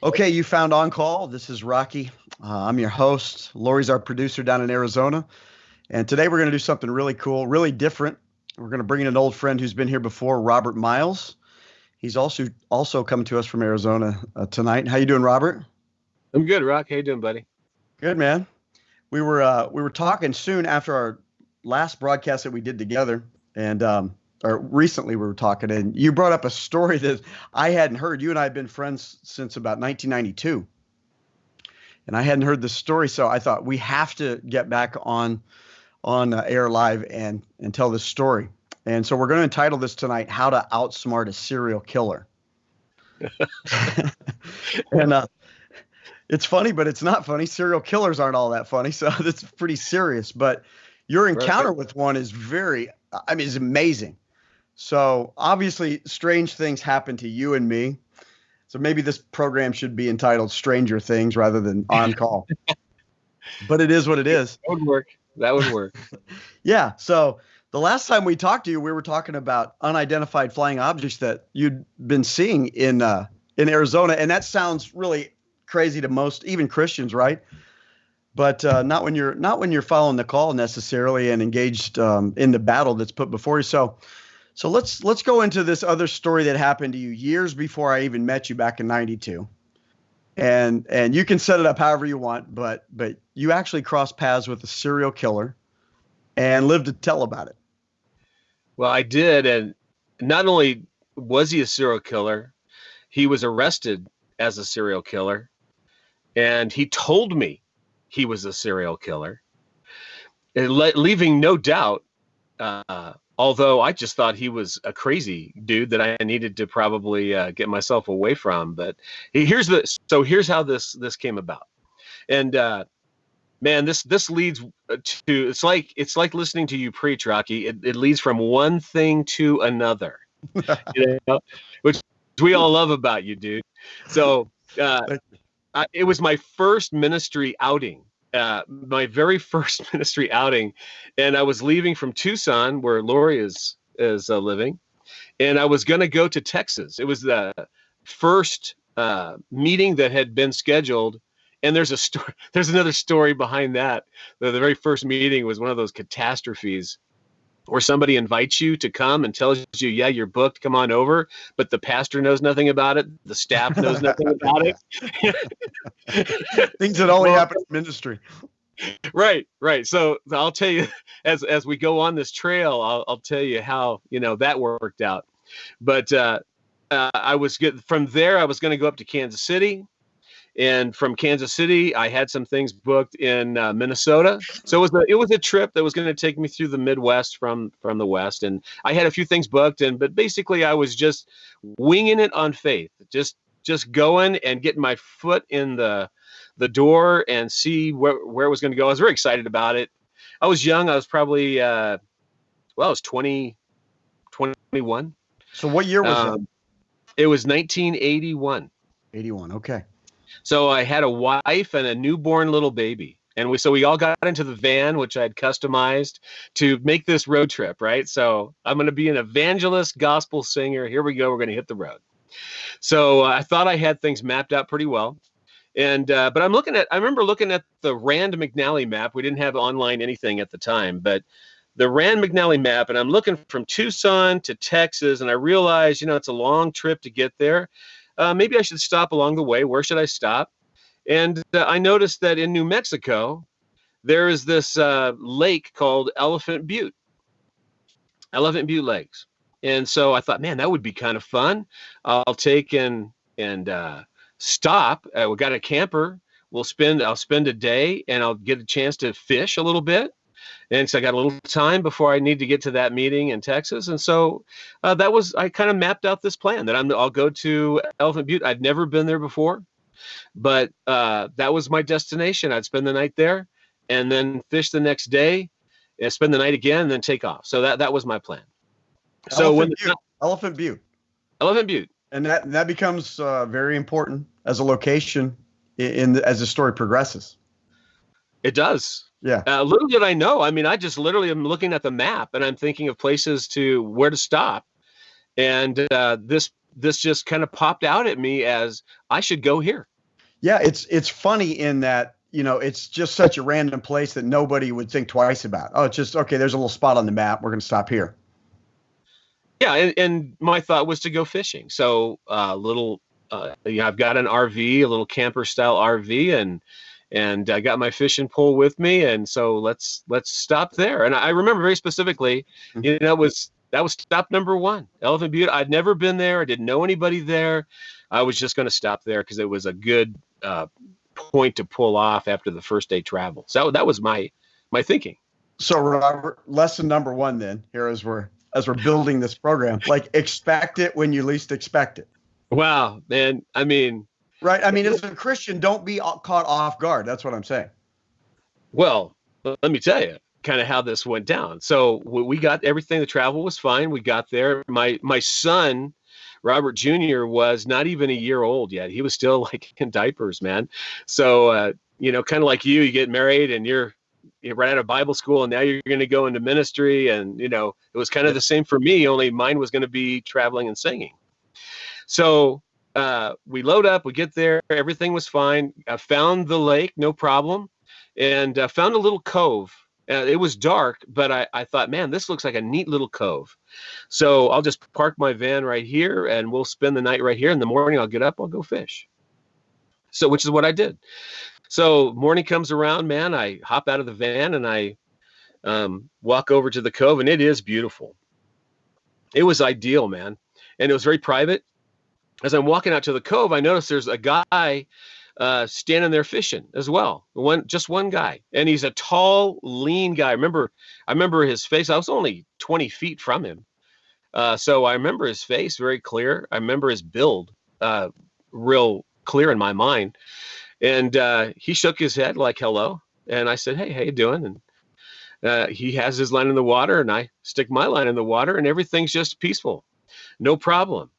Okay, you found On Call. This is Rocky. Uh, I'm your host. Lori's our producer down in Arizona. And today we're going to do something really cool, really different. We're going to bring in an old friend who's been here before, Robert Miles. He's also also coming to us from Arizona uh, tonight. How you doing, Robert? I'm good, Rock. How you doing, buddy? Good, man. We were uh, we were talking soon after our last broadcast that we did together, and um, or recently we were talking, and you brought up a story that I hadn't heard. You and I have been friends since about 1992, and I hadn't heard this story, so I thought we have to get back on on uh, air live and and tell this story. And so we're going to entitle this tonight "How to Outsmart a Serial Killer." and uh, it's funny, but it's not funny. Serial killers aren't all that funny, so it's pretty serious. But your encounter with one is very, I mean, it's amazing. So obviously, strange things happen to you and me. So maybe this program should be entitled "Stranger Things" rather than "On Call." but it is what it is. That would work. That would work. yeah. So the last time we talked to you, we were talking about unidentified flying objects that you'd been seeing in uh, in Arizona, and that sounds really crazy to most, even Christians, right? But uh, not when you're not when you're following the call necessarily and engaged um, in the battle that's put before you. So so let's let's go into this other story that happened to you years before I even met you back in 92. And and you can set it up however you want, but but you actually crossed paths with a serial killer and lived to tell about it. Well, I did and not only was he a serial killer, he was arrested as a serial killer and he told me he was a serial killer, leaving no doubt uh, although I just thought he was a crazy dude that I needed to probably uh, get myself away from. But here's the so here's how this this came about, and uh, man, this this leads uh, to it's like it's like listening to you preach, Rocky. It, it leads from one thing to another, you know, which we all love about you, dude. So uh, I, it was my first ministry outing uh, my very first ministry outing, and I was leaving from Tucson, where Lori is is uh, living, and I was going to go to Texas. It was the first uh, meeting that had been scheduled, and there's a story. There's another story behind that. The, the very first meeting was one of those catastrophes or somebody invites you to come and tells you, yeah, you're booked, come on over, but the pastor knows nothing about it, the staff knows nothing about it. Things that only well, happen in ministry. Right, right. So I'll tell you as as we go on this trail, I'll, I'll tell you how you know that worked out. But uh, uh, I was good from there. I was going to go up to Kansas City and from Kansas City, I had some things booked in uh, Minnesota. So it was a, it was a trip that was going to take me through the Midwest from from the West, and I had a few things booked. And but basically, I was just winging it on faith, just just going and getting my foot in the the door and see where where it was going to go. I was very excited about it. I was young. I was probably uh, well, I was 20, 21. So what year was um, it? It was 1981. 81. Okay. So I had a wife and a newborn little baby. And we so we all got into the van, which I had customized to make this road trip, right? So I'm going to be an evangelist, gospel singer. Here we go. We're going to hit the road. So uh, I thought I had things mapped out pretty well. And uh, but I'm looking at I remember looking at the Rand McNally map. We didn't have online anything at the time, but the Rand McNally map, and I'm looking from Tucson to Texas, and I realized, you know, it's a long trip to get there uh, maybe I should stop along the way. Where should I stop? And uh, I noticed that in New Mexico, there is this uh, lake called Elephant Butte, Elephant Butte Lakes. And so I thought, man, that would be kind of fun. I'll take and and uh, stop. Uh, we got a camper. We'll spend. I'll spend a day, and I'll get a chance to fish a little bit and so I got a little time before I need to get to that meeting in Texas, and so uh, that was I kind of mapped out this plan that I'm I'll go to Elephant Butte. I'd never been there before, but uh, that was my destination. I'd spend the night there, and then fish the next day, and spend the night again, and then take off. So that that was my plan. So Elephant when Butte. Elephant Butte, Elephant Butte, and that that becomes uh, very important as a location in, in the, as the story progresses. It does. Yeah. Uh, little did I know. I mean, I just literally am looking at the map and I'm thinking of places to where to stop. And uh, this this just kind of popped out at me as I should go here. Yeah, it's it's funny in that you know it's just such a random place that nobody would think twice about. Oh, it's just okay. There's a little spot on the map. We're going to stop here. Yeah, and, and my thought was to go fishing. So a uh, little, uh, you know, I've got an RV, a little camper style RV, and and I got my fishing pole with me, and so let's let's stop there. And I remember very specifically, mm-hmm. you know, it was that was stop number one, Elephant Butte. I'd never been there. I didn't know anybody there. I was just going to stop there because it was a good uh, point to pull off after the first day travel. So that was my my thinking. So Robert, lesson number one then here as we're as we're building this program, like expect it when you least expect it. Wow, man. I mean, right? I mean, as a Christian, don't be caught off guard. That's what I'm saying. Well, let me tell you kind of how this went down. So we got everything. The travel was fine. We got there. My my son Robert Jr. was not even a year old yet. He was still like in diapers, man. So, uh, you know, kind of like you, you get married and you're, you're right out of Bible school and now you're going to go into ministry. And, you know, it was kind of the same for me, only mine was going to be traveling and singing. So uh, we load up, we get there, everything was fine. I found the lake, no problem, and uh, found a little cove uh, it was dark, but I, I thought, man, this looks like a neat little cove. So I'll just park my van right here and we'll spend the night right here. In the morning, I'll get up, I'll go fish. So, which is what I did. So morning comes around, man. I hop out of the van and I um, walk over to the cove, and it is beautiful. It was ideal, man, and it was very private. As I'm walking out to the cove, I notice there's a guy uh, standing there fishing as well. One, just one guy, and he's a tall, lean guy. I remember, I remember his face. I was only 20 feet from him, uh, so I remember his face very clear. I remember his build, uh, real clear in my mind. And uh, he shook his head like hello, and I said, "Hey, how you doing?" And uh, he has his line in the water, and I stick my line in the water, and everything's just peaceful, no problem.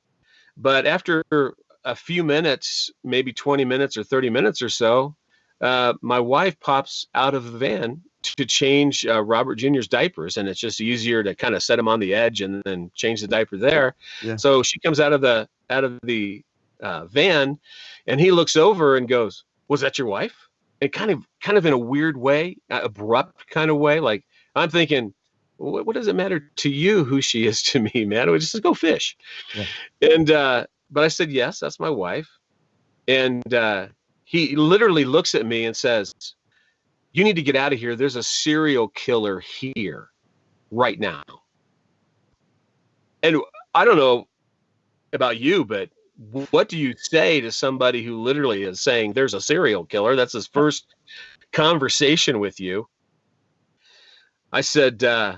But after a few minutes, maybe 20 minutes or 30 minutes or so, uh, my wife pops out of the van to change uh, Robert Jr.'s diapers, and it's just easier to kind of set him on the edge and then change the diaper there. Yeah. So she comes out of the out of the uh, van, and he looks over and goes, "Was that your wife?" And kind of kind of in a weird way, uh, abrupt kind of way, like I'm thinking. What, what, does it matter to you who she is to me, man? We just go fish. Yeah. And uh, but I said, yes, that's my wife. And uh, he literally looks at me and says, you need to get out of here. There's a serial killer here right now. And I don't know about you, but what do you say to somebody who literally is saying there's a serial killer? That's his first conversation with you. I said, uh,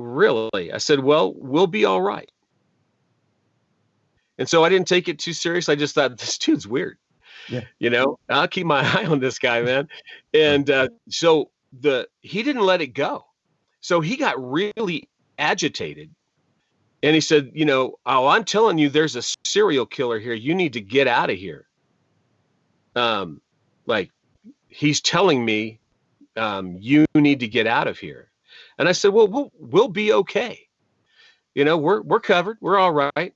really? I said, well, we'll be all right. And so I didn't take it too serious. I just thought this dude's weird. Yeah. You know, I'll keep my eye on this guy, man. And uh, so the he didn't let it go. So he got really agitated. And he said, you know, oh, I'm telling you, there's a serial killer here. You need to get out of here. Um, like he's telling me, um, you need to get out of here. And I said, well, we'll we'll be okay. You know, we're we're covered. We're all right.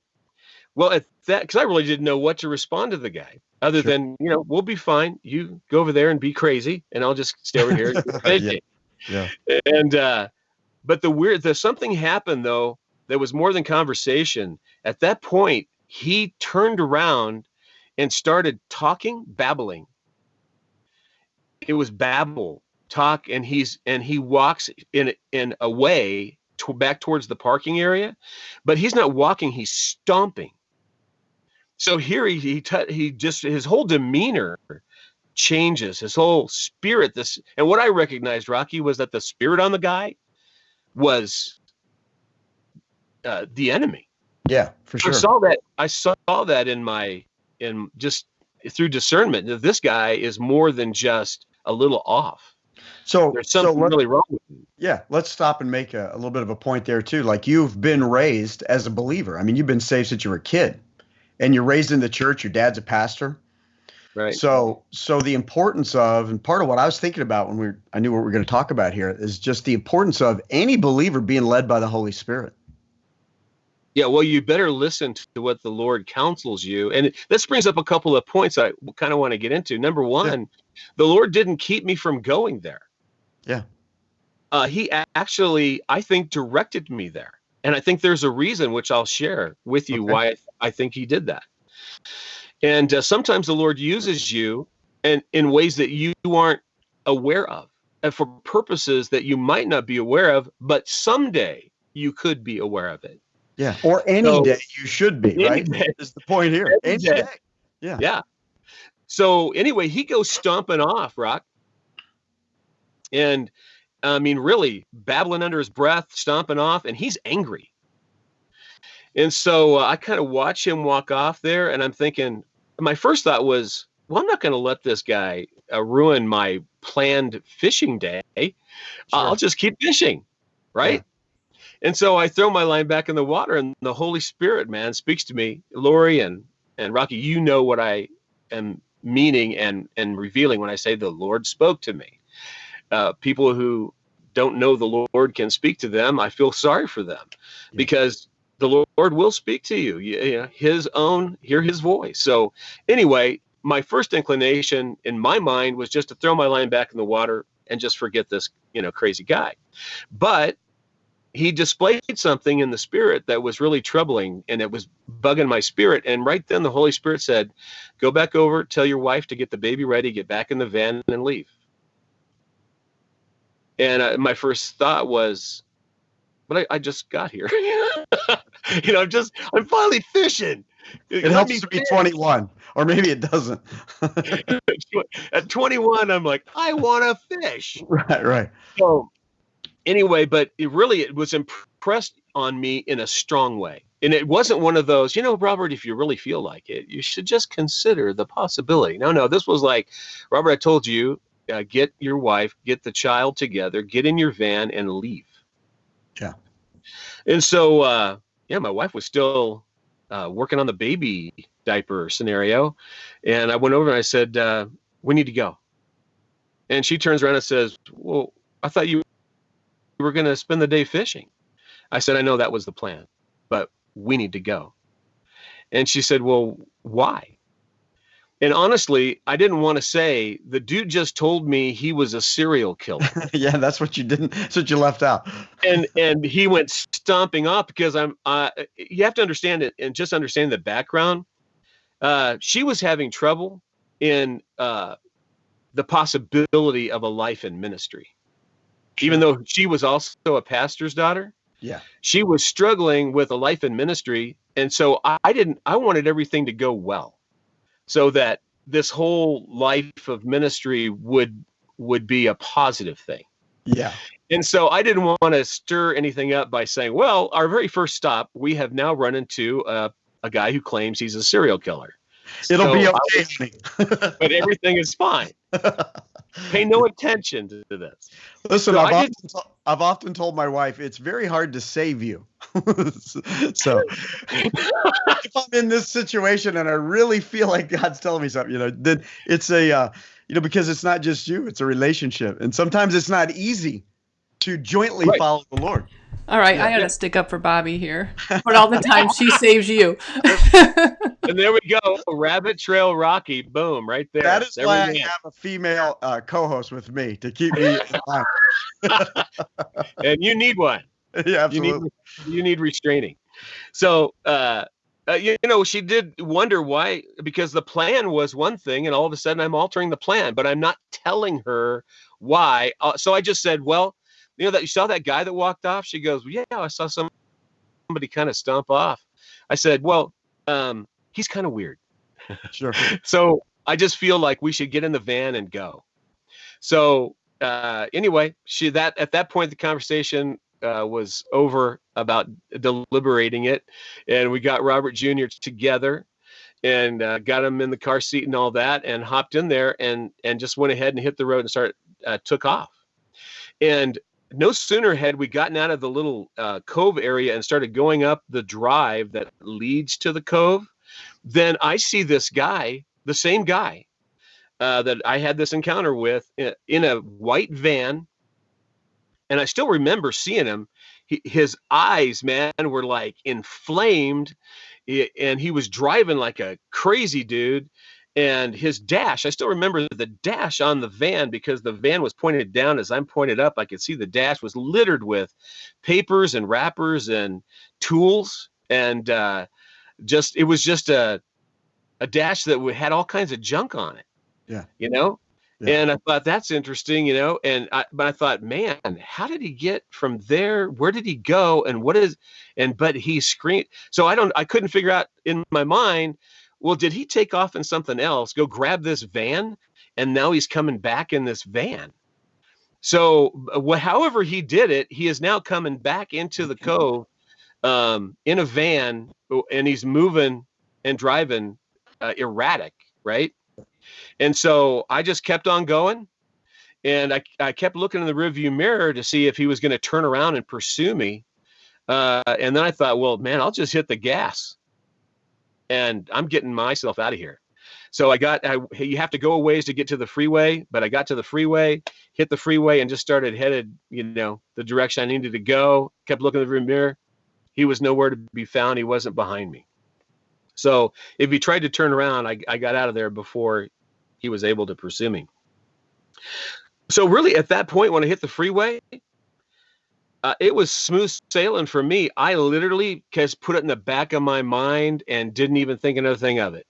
Well, at that, because I really didn't know what to respond to the guy, other sure. than you know, we'll be fine. You go over there and be crazy, and I'll just stay over here. yeah. yeah. And uh, but the weird, the something happened though that was more than conversation. At that point, he turned around and started talking, babbling. It was babble, talk, and he's and he walks in in a way to, back towards the parking area, but he's not walking; he's stomping. So here he he, he just his whole demeanor changes his whole spirit this and what i recognized rocky was that the spirit on the guy was uh, the enemy. Yeah for sure. i saw that i saw that in my in just through discernment that this guy is more than just a little off so there's something so really wrong with him. Yeah, let's stop and make a, a, little bit of a point there too. Like you've been raised as a believer. I mean, you've been saved since you were a kid and you're raised in the church, your dad's a pastor. Right. So so the importance of and part of what I was thinking about when we I knew what we are going to talk about here is just the importance of any believer being led by the Holy Spirit. Yeah, well, you better listen to what the Lord counsels you. And this brings up a couple of points I kind of want to get into. Number one, yeah. The Lord didn't keep me from going there. Yeah. Uh, he actually, I think, directed me there. And I think there's a reason, which I'll share with you, okay. why I think he did that. And uh, sometimes the Lord uses you and in ways that you aren't aware of and for purposes that you might not be aware of, but someday you could be aware of it. Yeah. Or any so, day you should be, right? Day. Is the point here. Any, any day. day. Yeah. Yeah. So anyway, he goes stomping off, Rock. And I mean, really babbling under his breath, stomping off, and he's angry. And so uh, I kind of watch him walk off there, and I'm thinking, my first thought was, well, I'm not going to let this guy uh, ruin my planned fishing day. Sure. I'll just keep fishing, right? Yeah. And so I throw my line back in the water, and the Holy Spirit, man, speaks to me. Lori and and Rocky, you know what I am meaning and and revealing when I say the Lord spoke to me. Uh, people who don't know the Lord can speak to them. I feel sorry for them yeah. because the Lord will speak to you. you, you his own, hear his voice. So anyway, my first inclination in my mind was just to throw my line back in the water and just forget this, you know, crazy guy. But he displayed something in the spirit that was really troubling and it was bugging my spirit. And right then the Holy Spirit said, Go back over, tell your wife to get the baby ready, get back in the van and leave. And uh, my first thought was, but I, I just got here. you know, I'm just, I'm finally fishing. It, it helps to be 21, or maybe it doesn't. At 21, I'm like, I want to fish. Right, right. So, anyway, but it really it was impressed on me in a strong way. And it wasn't one of those, you know, Robert, if you really feel like it, you should just consider the possibility. No, no, this was like, Robert, I told you, uh, get your wife, get the child together, get in your van, and leave. Yeah. And so, uh, yeah, my wife was still uh, working on the baby diaper scenario. And I went over and I said, uh, We need to go. And she turns around and says, Well, I thought you were going to spend the day fishing. I said, I know that was the plan, but we need to go. And she said, Well, why? And honestly, I didn't want to say the dude just told me he was a serial killer. yeah, that's what you didn't. That's what you left out. and and he went stomping off because I'm. Uh, you have to understand it and just understand the background. Uh, she was having trouble in uh, the possibility of a life in ministry, even though she was also a pastor's daughter. Yeah, she was struggling with a life in ministry, and so I, I didn't. I wanted everything to go well so that this whole life of ministry would would be a positive thing. Yeah. And so I didn't want to stir anything up by saying, well, our very first stop, we have now run into a, a guy who claims he's a serial killer. It'll so be okay. Was, but everything is fine. Pay no attention to, this. Listen, so I've, often to- I've often told my wife it's very hard to save you. so if I'm in this situation and I really feel like God's telling me something, you know, then it's a, uh, you know, because it's not just you, it's a relationship. And sometimes it's not easy to jointly right. follow the Lord. All right, yeah. I gotta stick up for Bobby here. But all the time she saves you. and there we go, Rabbit Trail Rocky. Boom, right there. That is there why I have a female uh, co-host with me to keep me. and you need one. Yeah, absolutely. You need, you need restraining. So, uh, uh, you, you know, she did wonder why, because the plan was one thing, and all of a sudden I'm altering the plan, but I'm not telling her why. Uh, so I just said, well you know that you saw that guy that walked off? She goes well, yeah i saw some, somebody kind of stomp off. I said well um, he's kind of weird. Sure. So i just feel like we should get in the van and go. So uh, anyway she that at that point the conversation uh, was over about deliberating it and we got robert jr together and uh, got him in the car seat and all that and hopped in there and and just went ahead and hit the road and started uh, took off. And no sooner had we gotten out of the little uh, cove area and started going up the drive that leads to the cove, than I see this guy, the same guy uh, that I had this encounter with in, a white van. And I still remember seeing him. he, his eyes, man, were like inflamed, and he was driving like a crazy dude. And his dash, I still remember the dash on the van because the van was pointed down as I'm pointed up. I could see the dash was littered with papers and wrappers and tools, and uh, just it was just a a dash that had all kinds of junk on it. Yeah. you know. Yeah. And I thought that's interesting, you know. And I, but I thought, man, how did he get from there? Where did he go? And what is? And but he screamed. So I don't. I couldn't figure out in my mind. Well, did he take off in something else? Go grab this van, and now he's coming back in this van. So, wh- however he did it, he is now coming back into the cove um, in a van, and he's moving and driving uh, erratic, right? And so I just kept on going, and I, I kept looking in the rearview mirror to see if he was going to turn around and pursue me. Uh, and then I thought, well, man, I'll just hit the gas, and I'm getting myself out of here. So I got, I, you have to go a ways to get to the freeway, but I got to the freeway, hit the freeway, and just started headed, you know, the direction I needed to go. Kept looking in the mirror. He was nowhere to be found. He wasn't behind me. So if he tried to turn around, I, I got out of there before he was able to pursue me. So really, at that point, when I hit the freeway, uh, it was smooth sailing for me. I literally just put it in the back of my mind and didn't even think another thing of it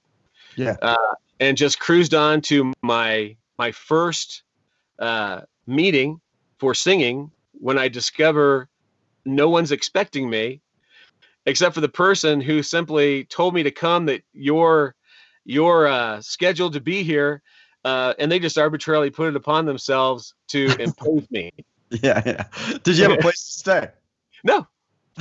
Yeah. and just cruised on to my my first uh, meeting for singing when I discover no one's expecting me except for the person who simply told me to come that you're you're uh, scheduled to be here uh, and they just arbitrarily put it upon themselves to impose me Yeah. Yeah. Did you have a place to stay? no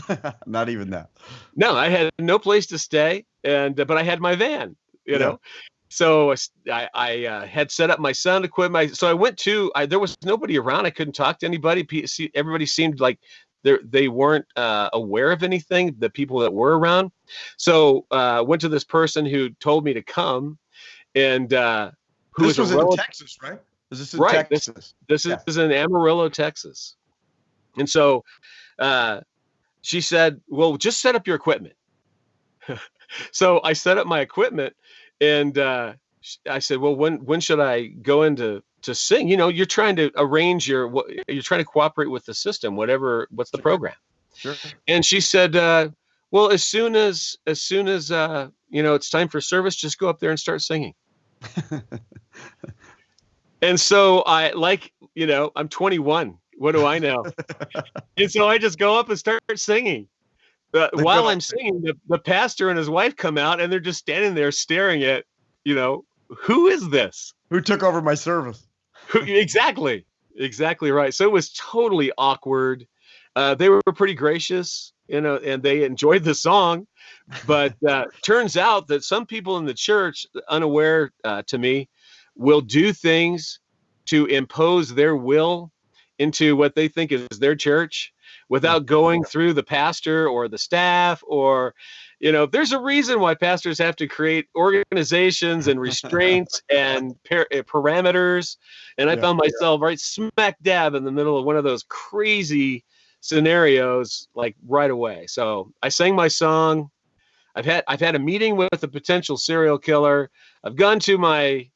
Not even that. no i had no place to stay and uh, but i had my van you Yeah. know so I, uh, had set up my sound equipment so i went to I, there was nobody around i couldn't talk to anybody see- everybody seemed like they they weren't uh, aware of anything the people that were around so uh went to this person who told me to come and uh who this a was in Texas, right? Is this in Right, this- Texas? this Yeah. is in Amarillo, Texas. And so uh, she said, Well, just set up your equipment. so I set up my equipment and uh, I said, Well, when when should I go into to sing? You know, you're trying to arrange your what you're trying to cooperate with the system, whatever what's the program. Sure. And she said, uh, Well, as soon as as soon as uh, you know it's time for service, just go up there and start singing. And so I like, you know, I'm 21. What do I know? and so I just go up and start singing. Uh, while I'm singing, the, the pastor and his wife come out and they're just standing there staring at, you know, who is this? Who took over my service? Who, exactly. Exactly right. So it was totally awkward. Uh, they were pretty gracious, you know, and they enjoyed the song. But uh, turns out that some people in the church, unaware uh, to me, will do things to impose their will into what they think is their church without going through the pastor or the staff or you know there's a reason why pastors have to create organizations and restraints and par- uh, parameters. And i Yeah. found myself right smack dab in the middle of one of those crazy scenarios like right away. So i sang my song. I've had i've had a meeting with a potential serial killer. I've gone to my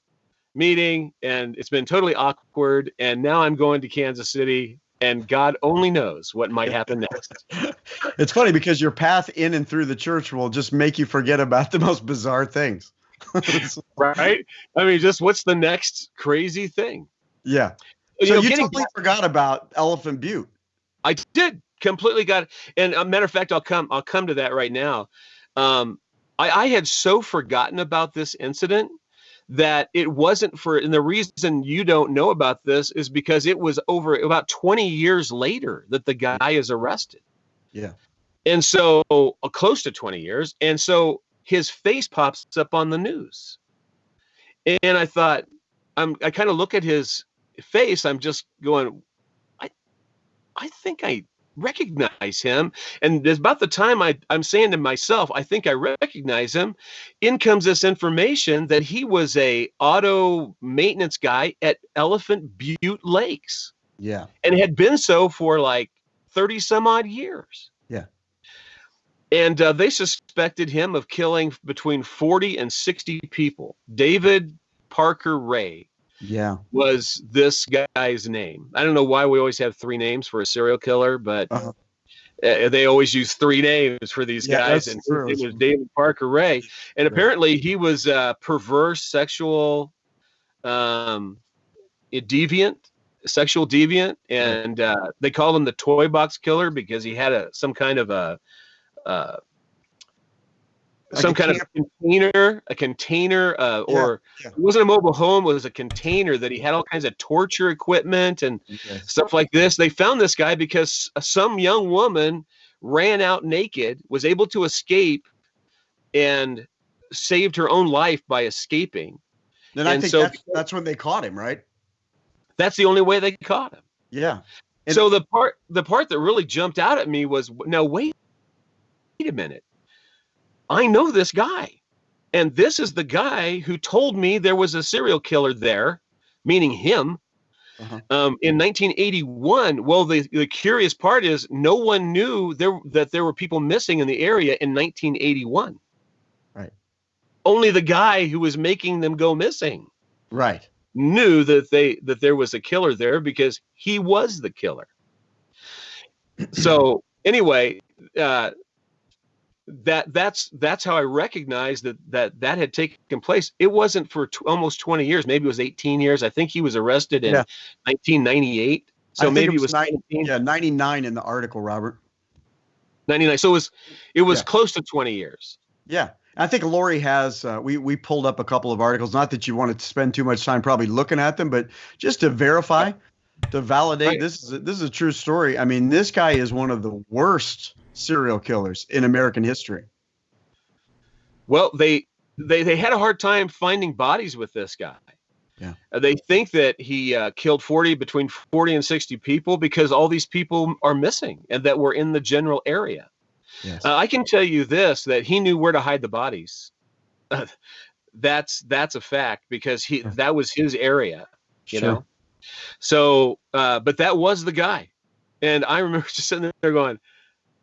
meeting and it's been totally awkward and now i'm going to kansas city and god only knows what might happen next It's funny because your path in and through the church will just make you forget about the most bizarre things. right i mean just what's the next crazy thing yeah. you So know you totally forgot about Elephant Butte. I did completely got it. And a matter of fact, I'll come I'll come to that right now. Um, I, I had so forgotten about this incident that it wasn't for and the reason you don't know about this is because it was over about 20 years later that the guy is arrested. Yeah. And so uh, close to 20 years. And so his face pops up on the news. And I thought, I'm I kind of look at his face, I'm just going, I I think I recognize him. And about the time I, I'm saying to myself, I think I recognize him. In comes this information that he was a auto maintenance guy at Elephant Butte Lakes Yeah. and had been so for like 30 some odd years. Yeah. And uh, they suspected him of killing between 40 and 60 people. David Parker Ray Yeah. was this guy's name. I don't know why we always have three names for a serial killer, but Uh-huh. uh, they always use three names for these Yeah, guys. And true. it was David Parker Ray. And apparently he was a perverse sexual um, a deviant, sexual deviant. And uh, they called him the toy box killer because he had a some kind of a uh, some kind of container, a container, uh, Yeah, or yeah. it wasn't a mobile home. It was a container that he had all kinds of torture equipment and Yes. stuff like this. They found this guy because some young woman ran out naked, was able to escape, and saved her own life by escaping. Then I think so- that's, that's when they caught him, right? That's the only way they caught him. Yeah. And- so the part the part that really jumped out at me was now wait, wait a minute. I know this guy. And this is the guy who told me there was a serial killer there, meaning him. Uh-huh. Um, in 1981, well, the, the curious part is no one knew there that there were people missing in the area in 1981. Right. Only the guy who was making them go missing Right. knew that they that there was a killer there because he was the killer. So anyway, uh, that that's that's how I recognized that that that had taken place. It wasn't for t- almost 20 years. Maybe it was 18 years. I think he was arrested in Yeah. 1998. So maybe it it was was nine- 17, Yeah. 99 in the article, Robert. 99. So it was it was Yeah. close to 20 years. Yeah. I think Lori has, uh, we, we pulled up a couple of articles, not that you wanted to spend too much time probably looking at them, but just to verify, to validate Right. this is, a, this is a true story. I mean, this guy is one of the worst serial killers in American history. Well, they they they had a hard time finding bodies with this guy. Yeah. Uh, they think that he uh, killed 40 between 40 and 60 people because all these people are missing and that were in the general area. Yes. Uh, I can tell you this that he knew where to hide the bodies. that's that's a fact because he Yeah. that was his area, you Sure. know. So, uh, but that was the guy, and I remember just sitting there going,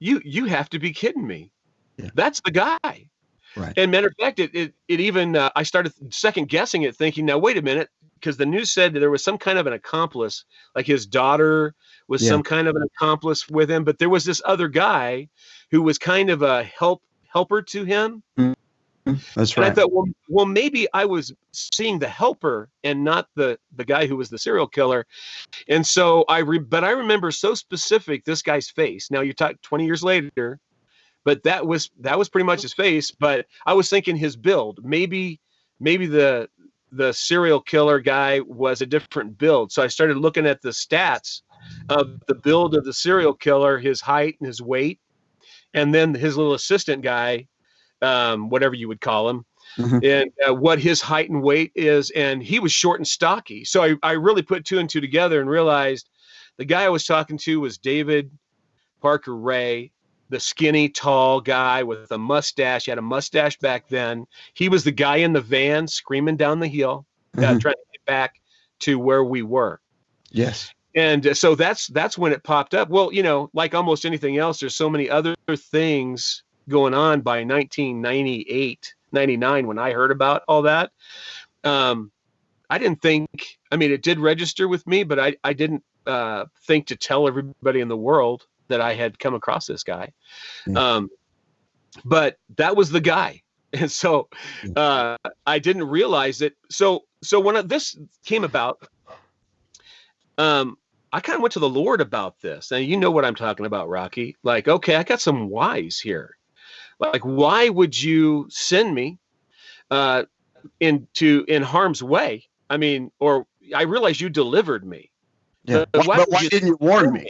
"You you have to be kidding me! Yeah. That's the guy." Right. And matter of fact, it it, it even uh, I started second guessing it, thinking, "Now wait a minute," because the news said that there was some kind of an accomplice, like his daughter was Yeah. some kind of an accomplice with him, but there was this other guy who was kind of a help helper to him. That's And I thought, well, well, maybe I was seeing the helper and not the the guy who was the serial killer. And so I, re- but I remember so specific this guy's face. Now you talk 20 years later, but that was that was pretty much his face. But I was thinking his build. Maybe maybe the the serial killer guy was a different build. So I started looking at the stats of the build of the serial killer, his height and his weight, and then his little assistant guy, um, whatever you would call him, Mhm. and uh, what his height and weight is. And he was short and stocky. So I, I really put two and two together and realized the guy I was talking to was David Parker Ray, the skinny, tall guy with a mustache. He had a mustache back then. He was the guy in the van screaming down the hill, uh, Mhm. trying to get back to where we were Yes. and uh, so that's that's when it popped up well you know like almost anything else there's so many other things going on by 1998 99 when i heard about all that um i didn't think i mean it did register with me but i i didn't uh think to tell everybody in the world that i had come across this guy Yeah. um but that was the guy and so uh i didn't realize it so so when I- this came about um I kind of went to the Lord about this. And you know what I'm talking about, Rocky. Like, okay, I got some whys here. Like, why would you send me uh into in harm's way? I mean, or I realize you delivered me. Yeah. But Why, but why you didn't you warn send me?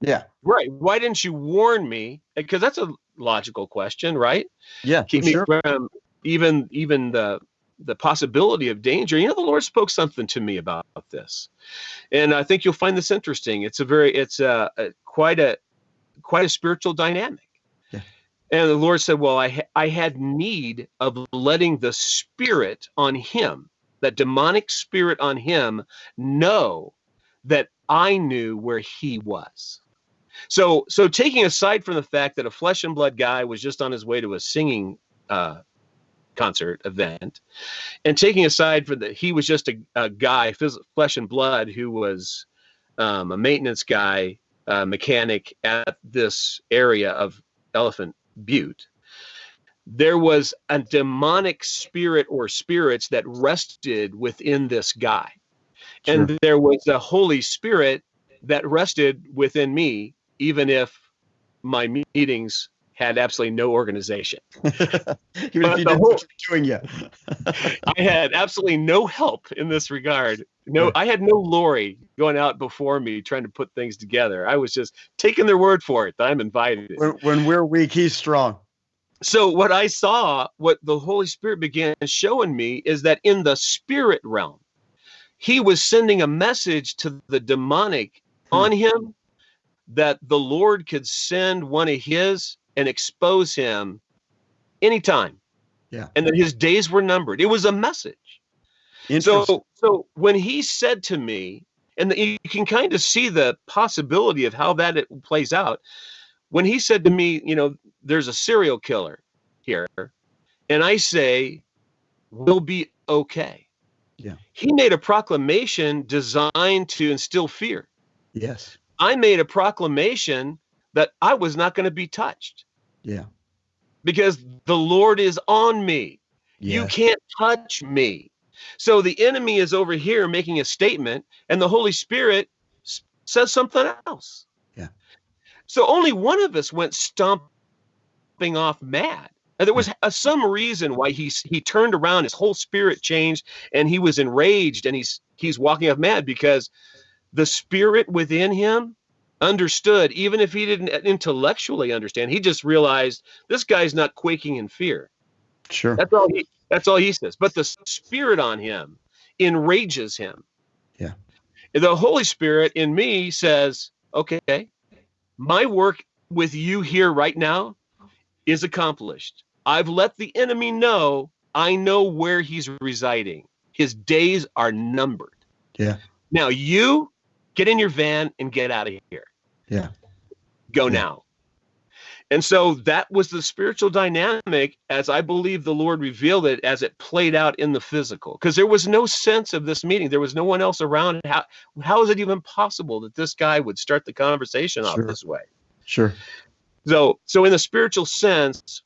Yeah. Right. Why didn't you warn me? Because that's a logical question, right? Yeah. Keep for sure. from even even the the possibility of danger. You know, the Lord spoke something to me about this, and I think you'll find this interesting. It's a very, it's a, a quite a quite a spiritual dynamic. And the Lord said, "Well, I I had need of letting the spirit on him, that demonic spirit on him, know that I knew where he was." So, so taking aside from the fact that a flesh and blood guy was just on his way to a singing uh, concert event, and taking aside for that he was just a, a guy, phys- flesh and blood, who was um, a maintenance guy, uh, mechanic at this area of Elephant Butte. There was a demonic spirit or spirits that rested within this guy. And there was a Holy Spirit that rested within me, even if my meetings had absolutely no organization. Even But if you didn't whole- what you're doing yet. I had absolutely no help in this regard. No, I had no Lori going out before me trying to put things together. I was just taking their word for it that I'm invited. when, when we're weak, he's strong. So what I saw, what the Holy Spirit began showing me is that in the spirit realm, he was sending a message to the demonic Hmm. on him that the Lord could send one of his and expose him anytime. Yeah. And that his days were numbered. It was a message. So, so when he said to me, and you can kind of see the possibility of how that it plays out. When he said to me, you know, there's a serial killer here, and I say, we'll be okay. Yeah. He made a proclamation designed to instill fear. yes. I made a proclamation that I was not going to be touched Yeah. because the Lord is on me. You can't touch me. So the enemy is over here making a statement, and the Holy Spirit says something else. Yeah. So only one of us went stomping off mad. And there was uh, some reason why he he turned around, his whole spirit changed, and he was enraged, and he's he's walking off mad because the spirit within him understood, even if he didn't intellectually understand. He just realized this guy's not quaking in fear. Sure. That's all he that's all he says. But the spirit on him enrages him. Yeah. The Holy Spirit in me says, okay, my work with you here right now is accomplished. I've let the enemy know I know where he's residing. His days are numbered. Yeah. Now you get in your van and get out of here. Yeah. Go Yeah. now. And so that was the spiritual dynamic as I believe the Lord revealed it as it played out in the physical. Because there was no sense of this meeting. There was no one else around. How how is it even possible that this guy would start the conversation off Sure. this way? Sure. So so in the spiritual sense,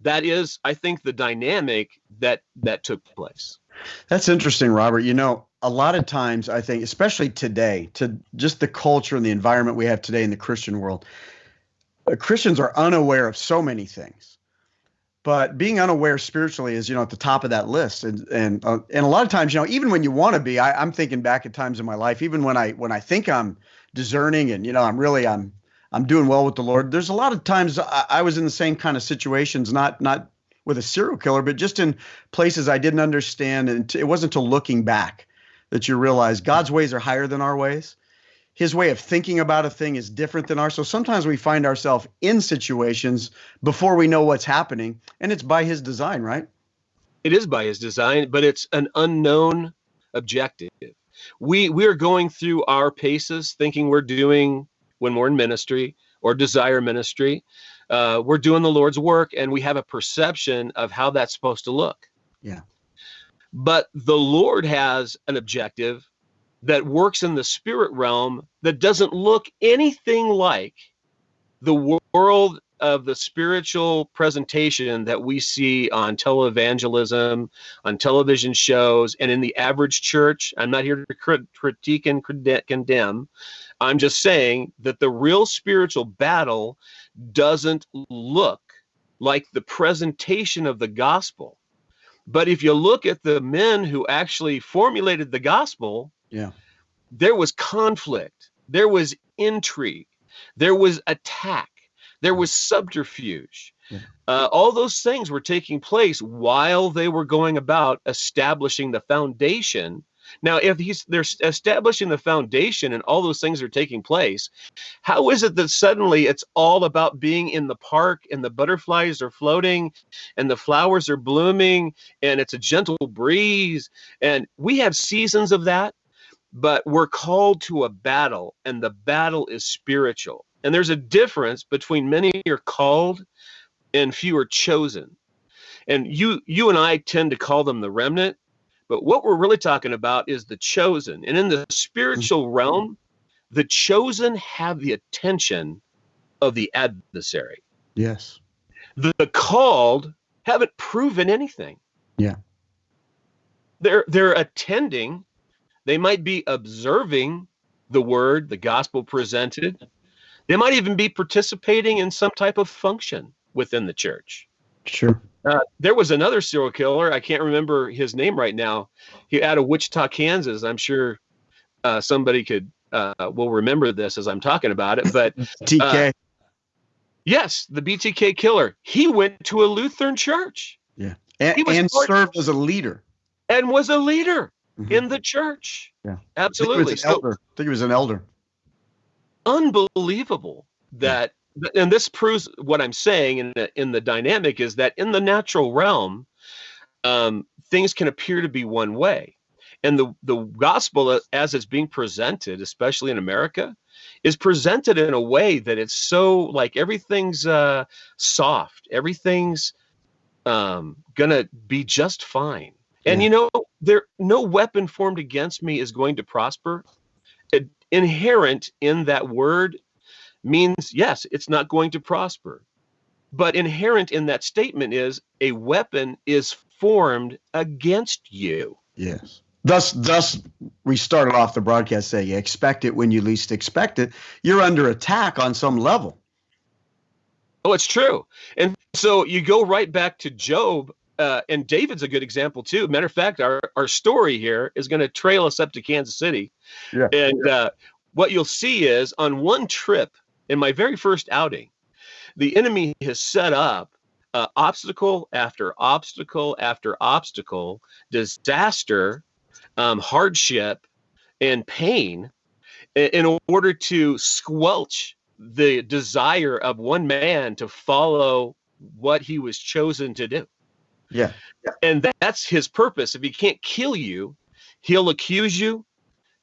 that is, I think, the dynamic that that took place. That's interesting, Robert. You know, a lot of times I think, especially today, to just the culture and the environment we have today in the Christian world, uh, Christians are unaware of so many things. But being unaware spiritually is, you know, at the top of that list, and and uh, and a lot of times, you know, even when you want to be, I, I'm thinking back at times in my life, even when I when I think I'm discerning and you know I'm really I'm I'm doing well with the Lord. There's a lot of times I, I was in the same kind of situations, not not with a serial killer, but just in places I didn't understand. And it wasn't until looking back that you realize God's ways are higher than our ways. His way of thinking about a thing is different than ours. So sometimes we find ourselves in situations before we know what's happening, and it's by His design, right? it is by his design but it's an unknown objective we we're going through our paces thinking we're doing when we're in ministry or desire ministry uh, we're doing the lord's work and we have a perception of how that's supposed to look Yeah. But the lord has an objective that works in the spirit realm that doesn't look anything like the world of the spiritual presentation that we see on televangelism, on television shows, and in the average church. I'm not here to crit- critique and condemn. I'm just saying that the real spiritual battle doesn't look like the presentation of the gospel. But if you look at the men who actually formulated the gospel, Yeah. there was conflict, there was intrigue, there was attack, there was subterfuge. Yeah. Uh, all those things were taking place while they were going about establishing the foundation. Now, if he's they're establishing the foundation and all those things are taking place, how is it that suddenly it's all about being in the park and the butterflies are floating and the flowers are blooming and it's a gentle breeze and we have seasons of that but we're called to a battle, and the battle is spiritual. And there's a difference between many are called and few are chosen. And you you and I tend to call them the remnant, but what we're really talking about is the chosen. And in the mm-hmm. spiritual realm, the chosen have the attention of the adversary. Yes. The, the called haven't proven anything. Yeah. They're they're attending, they might be observing the word, the gospel presented. They might even be participating in some type of function within the church. Sure. Uh, there was another serial killer. I can't remember his name right now. He out of Wichita, Kansas. I'm sure uh, somebody could uh, will remember this as I'm talking about it. But TK. yes, the BTK killer. He went to a Lutheran church yeah. And, and served as a leader. and was a leader Mhm. in the church. Yeah. I think he was absolutely. an So elder. I think he was an elder. unbelievable that and this proves what i'm saying in the, in the dynamic is that in the natural realm um, things can appear to be one way. And the the gospel as it's being presented especially in america is presented in a way that it's so like everything's uh soft. Everything's um gonna be just fine. And Yeah. you know there no weapon formed against me is going to prosper. It, inherent in that word means yes it's not going to prosper but inherent in that statement is a weapon is formed against you Yes. Thus, thus, we started off the broadcast saying, "Expect it when you least expect it." You're under attack on some level. oh it's true and so you go right back to job uh, and david's a good example too matter of fact our, our story here is going to trail us up to kansas city Yeah. and uh, what you'll see is on one trip in my very first outing the enemy has set up uh, obstacle after obstacle after obstacle, disaster, um, hardship, and pain in order to squelch the desire of one man to follow what he was chosen to do. Yeah. And that- that's his purpose. If he can't kill you, he'll accuse you,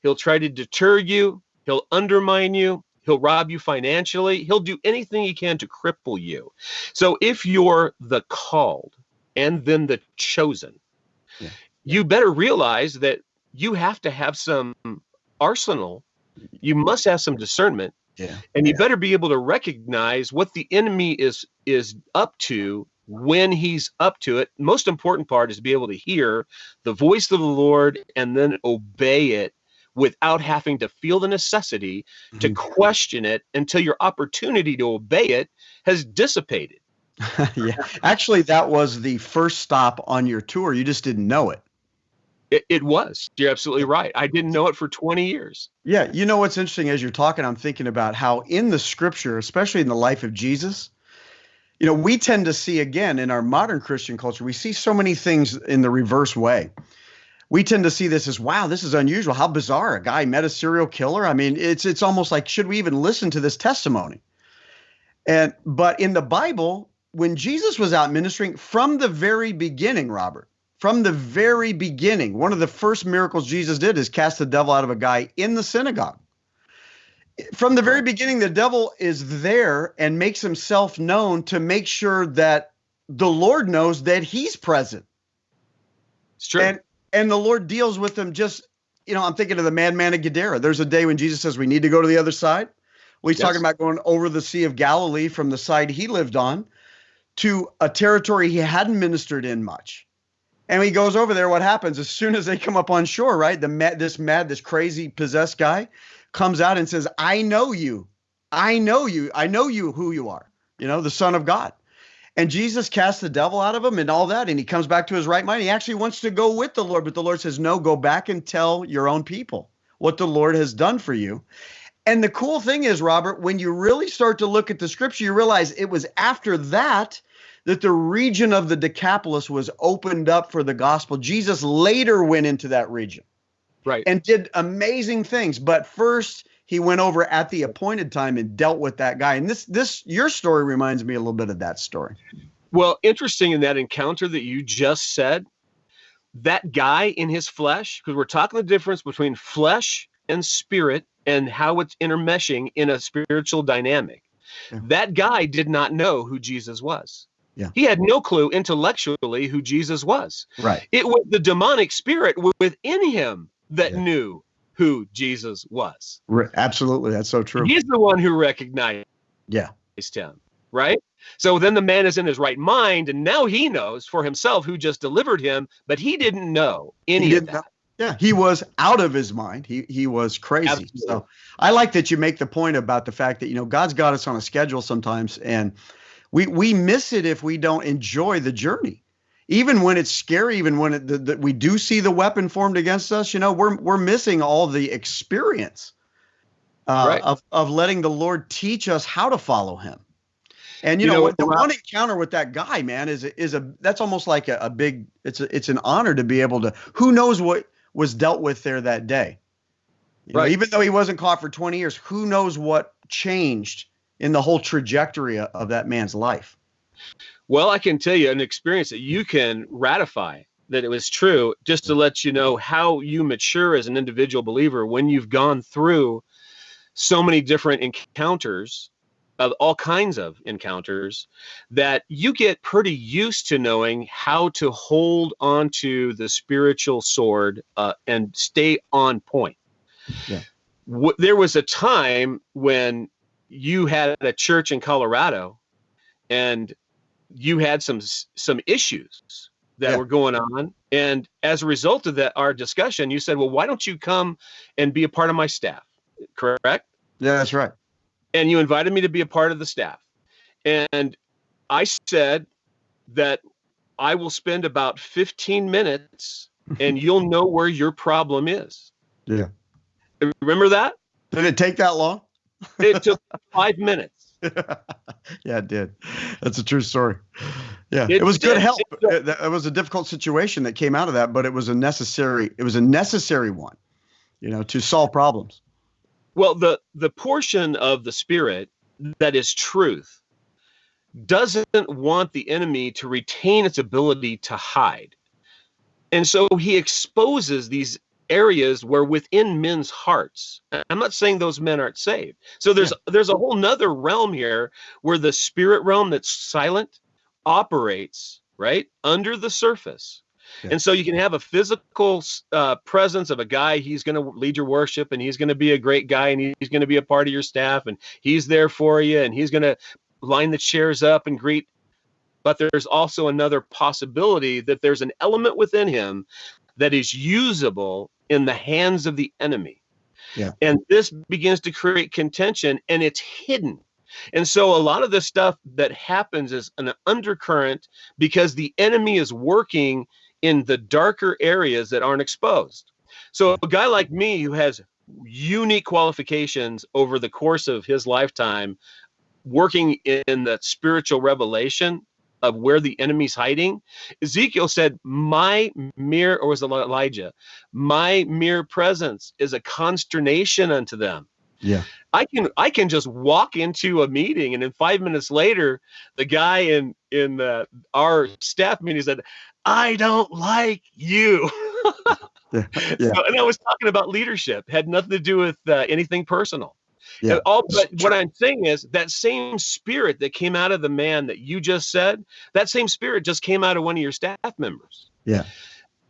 he'll try to deter you, he'll undermine you, he'll rob you financially, he'll do anything he can to cripple you. So if you're the called and then the chosen, Yeah. you better realize that you have to have some arsenal. You must have some discernment Yeah. and you better be able to recognize what the enemy is is up to when he's up to it most important part is to be able to hear the voice of the lord and then obey it without having to feel the necessity to Mhm. question it until your opportunity to obey it has dissipated yeah. Actually, that was the first stop on your tour. You just didn't know it. it, it was you're absolutely right i didn't know it for 20 years Yeah. You know what's interesting as you're talking, I'm thinking about how in the scripture, especially in the life of Jesus, you know, we tend to see again in our modern Christian culture, we see so many things in the reverse way. We tend to see this as wow, this is unusual. How bizarre. A guy met a serial killer. I mean, it's it's almost like should we even listen to this testimony? And but in the Bible, when Jesus was out ministering from the very beginning, Robert, from the very beginning, one of the first miracles Jesus did is cast the devil out of a guy in the synagogue. From the very beginning, the devil is there and makes himself known to make sure that the Lord knows that he's present. it's true And and the Lord deals with them just, you know, I'm thinking of the madman of Gadara. There's a day when Jesus says we need to go to the other side. Well, he's Yes. talking about going over the Sea of Galilee from the side he lived on to a territory he hadn't ministered in much. And he goes over there, what happens as soon as they come up on shore, right? The mad, this mad, this crazy possessed guy comes out and says, "I know you, I know you, I know you who you are. You know, the Son of God." And Jesus casts the devil out of him and all that, and he comes back to his right mind. He actually wants to go with the Lord, but the Lord says, "No, go back and tell your own people what the Lord has done for you." And the cool thing is, Robert, when you really start to look at the scripture, you realize it was after that that the region of the Decapolis was opened up for the gospel. Jesus later went into that region right and did amazing things, but first he went over at the appointed time and dealt with that guy. And this this your story reminds me a little bit of that story. Well, interesting in that encounter that you just said, that guy in his flesh, because we're talking the difference between flesh and spirit and how it's intermeshing in a spiritual dynamic. Yeah. That guy did not know who Jesus was. Yeah. He had no clue intellectually who Jesus was. Right. It was the demonic spirit within him that Yeah. knew who Jesus was. Right. Absolutely. That's so true. He's the one who recognized Yeah. him, right? So then the man is in his right mind, and now he knows for himself who just delivered him, but he didn't know any He of didn't that. Yeah, he was out of his mind. He he was crazy. Absolutely. So I like that you make the point about the fact that you know God's got us on a schedule sometimes, and we we miss it if we don't enjoy the journey. Even when it's scary, even when it, the, the, we do see the weapon formed against us, you know, we're we're missing all the experience uh, Right. of of letting the Lord teach us how to follow Him. And you, You know, know the one encounter with that guy, man, is a- is a that's almost like a, a big. It's a, it's an honor to be able to. Who knows what was dealt with there that day? You know, Right. even though he wasn't caught for 20 years, who knows what changed in the whole trajectory of that man's life? Well, I can tell you an experience that you can ratify that it was true, just to let you know how you mature as an individual believer when you've gone through so many different encounters of all kinds of encounters that you get pretty used to knowing how to hold onto the spiritual sword uh, and stay on point. Yeah. Wh- there was a time when you had a church in Colorado and you had some some issues that Yeah. were going on and as a result of that our discussion you said well why don't you come and be a part of my staff correct Yeah, that's right. and you invited me to be a part of the staff and i said that i will spend about 15 minutes and you'll know where your problem is Yeah. remember that Did it take that long? it took five minutes yeah, it did. That's a true story. Yeah, It it, was good help. It- it was a difficult situation that came out of that, but it was a necessary. It was a necessary one, you know, to solve problems. Well, the the portion of the spirit that is truth doesn't want the enemy to retain its ability to hide. And so he exposes these areas where within men's hearts. I'm not saying those men aren't saved. So there's there's a whole nother realm here where the spirit realm that's silent operates, right? Under the surface. Yeah. And so you can have a physical uh, presence of a guy. He's going to lead your worship, and he's going to be a great guy, and he's going to be a part of your staff, and he's there for you, and he's going to line the chairs up and greet. But there's also another possibility that there's an element within him that is usable in the hands of the enemy. Yeah. And this begins to create contention, and it's hidden. And so a lot of the stuff that happens is an undercurrent because the enemy is working in the darker areas that aren't exposed. So a guy like me who has unique qualifications over the course of his lifetime working in that spiritual revelation of where the enemy's hiding ezekiel said my mere or was it elijah my mere presence is a consternation unto them Yeah. I can I can just walk into a meeting and then five minutes later, the guy in in uh, our staff meeting said, "I don't like you." Yeah. So- and I was talking about leadership, had nothing to do with uh, anything personal. Yeah. And all, but what I'm saying is that same spirit that came out of the man that you just said, that same spirit just came out of one of your staff members. Yeah.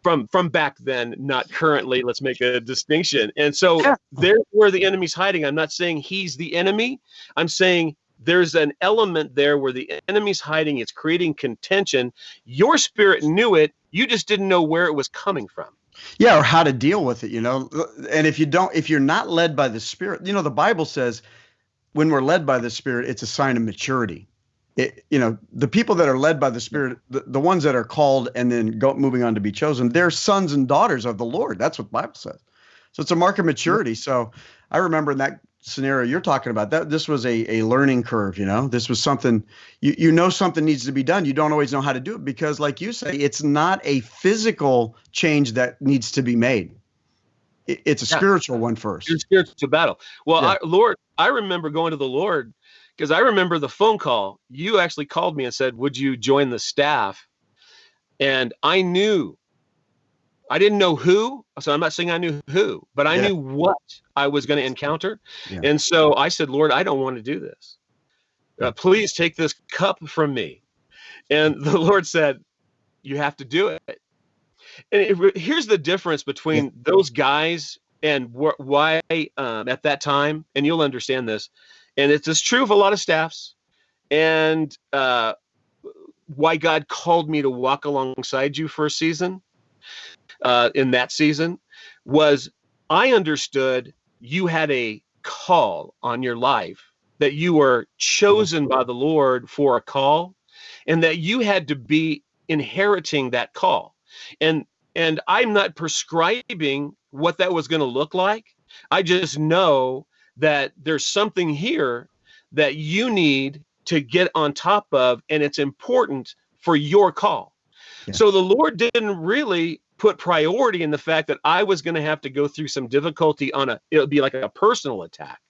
From from back then, not currently. Let's make a distinction. And so Yeah. there's where the enemy's hiding. I'm not saying he's the enemy. I'm saying there's an element there where the enemy's hiding. It's creating contention. Your spirit knew it. You just didn't know where it was coming from. Yeah, or how to deal with it, you know. And if you don't, if you're not led by the Spirit, you know, the Bible says when we're led by the Spirit, it's a sign of maturity. It, you know, the people that are led by the Spirit, the, the ones that are called and then go moving on to be chosen, they're sons and daughters of the Lord. That's what the Bible says. So it's a mark of maturity. So I remember in that scenario you're talking about that this was a, a learning curve you know this was something you, you know something needs to be done you don't always know how to do it because like you say it's not a physical change that needs to be made It- it's a Yeah. spiritual one first your spiritual battle. Well, Yeah. I, Lord, I remember going to the Lord because I remember the phone call. You actually called me and said, "Would you join the staff?" And I knew I didn't know who, so I'm not saying I knew who, but I Yeah. knew what I was going to encounter. Yeah. And so I said, Lord, I don't want to do this. Uh, please take this cup from me. And the Lord said, You have to do it. And it, here's the difference between those guys and wh- why um, at that time, and you'll understand this, and it's, it's true of a lot of staffs, and uh, why God called me to walk alongside you for a season uh, in that season was I understood you had a call on your life, that you were chosen by the Lord for a call, and that you had to be inheriting that call. And and I'm not prescribing what that was going to look like. I just know that there's something here that you need to get on top of, and it's important for your call. Yeah. So the Lord didn't really put priority in the fact that I was going to have to go through some difficulty on a, it would be like a personal attack,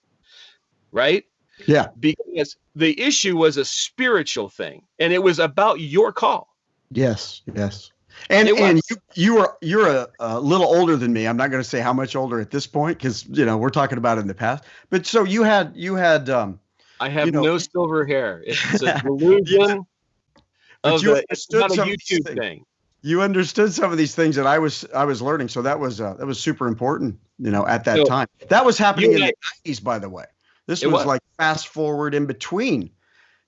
right? Yeah. Because the issue was a spiritual thing and it was about your call. Yes. Yes. And and you you are you're a, a little older than me. I'm not going to say how much older at this point because you know we're talking about it in the past. But so you had you had um I have You know- no silver hair. It's a delusion But of you the, it's understood not a some of these YouTube things. thing. You understood some of these things that I was I was learning. So that was uh, that was super important. You know, at that So, time. That was happening in you the 90s, by the way. This was, was. like fast forward in between.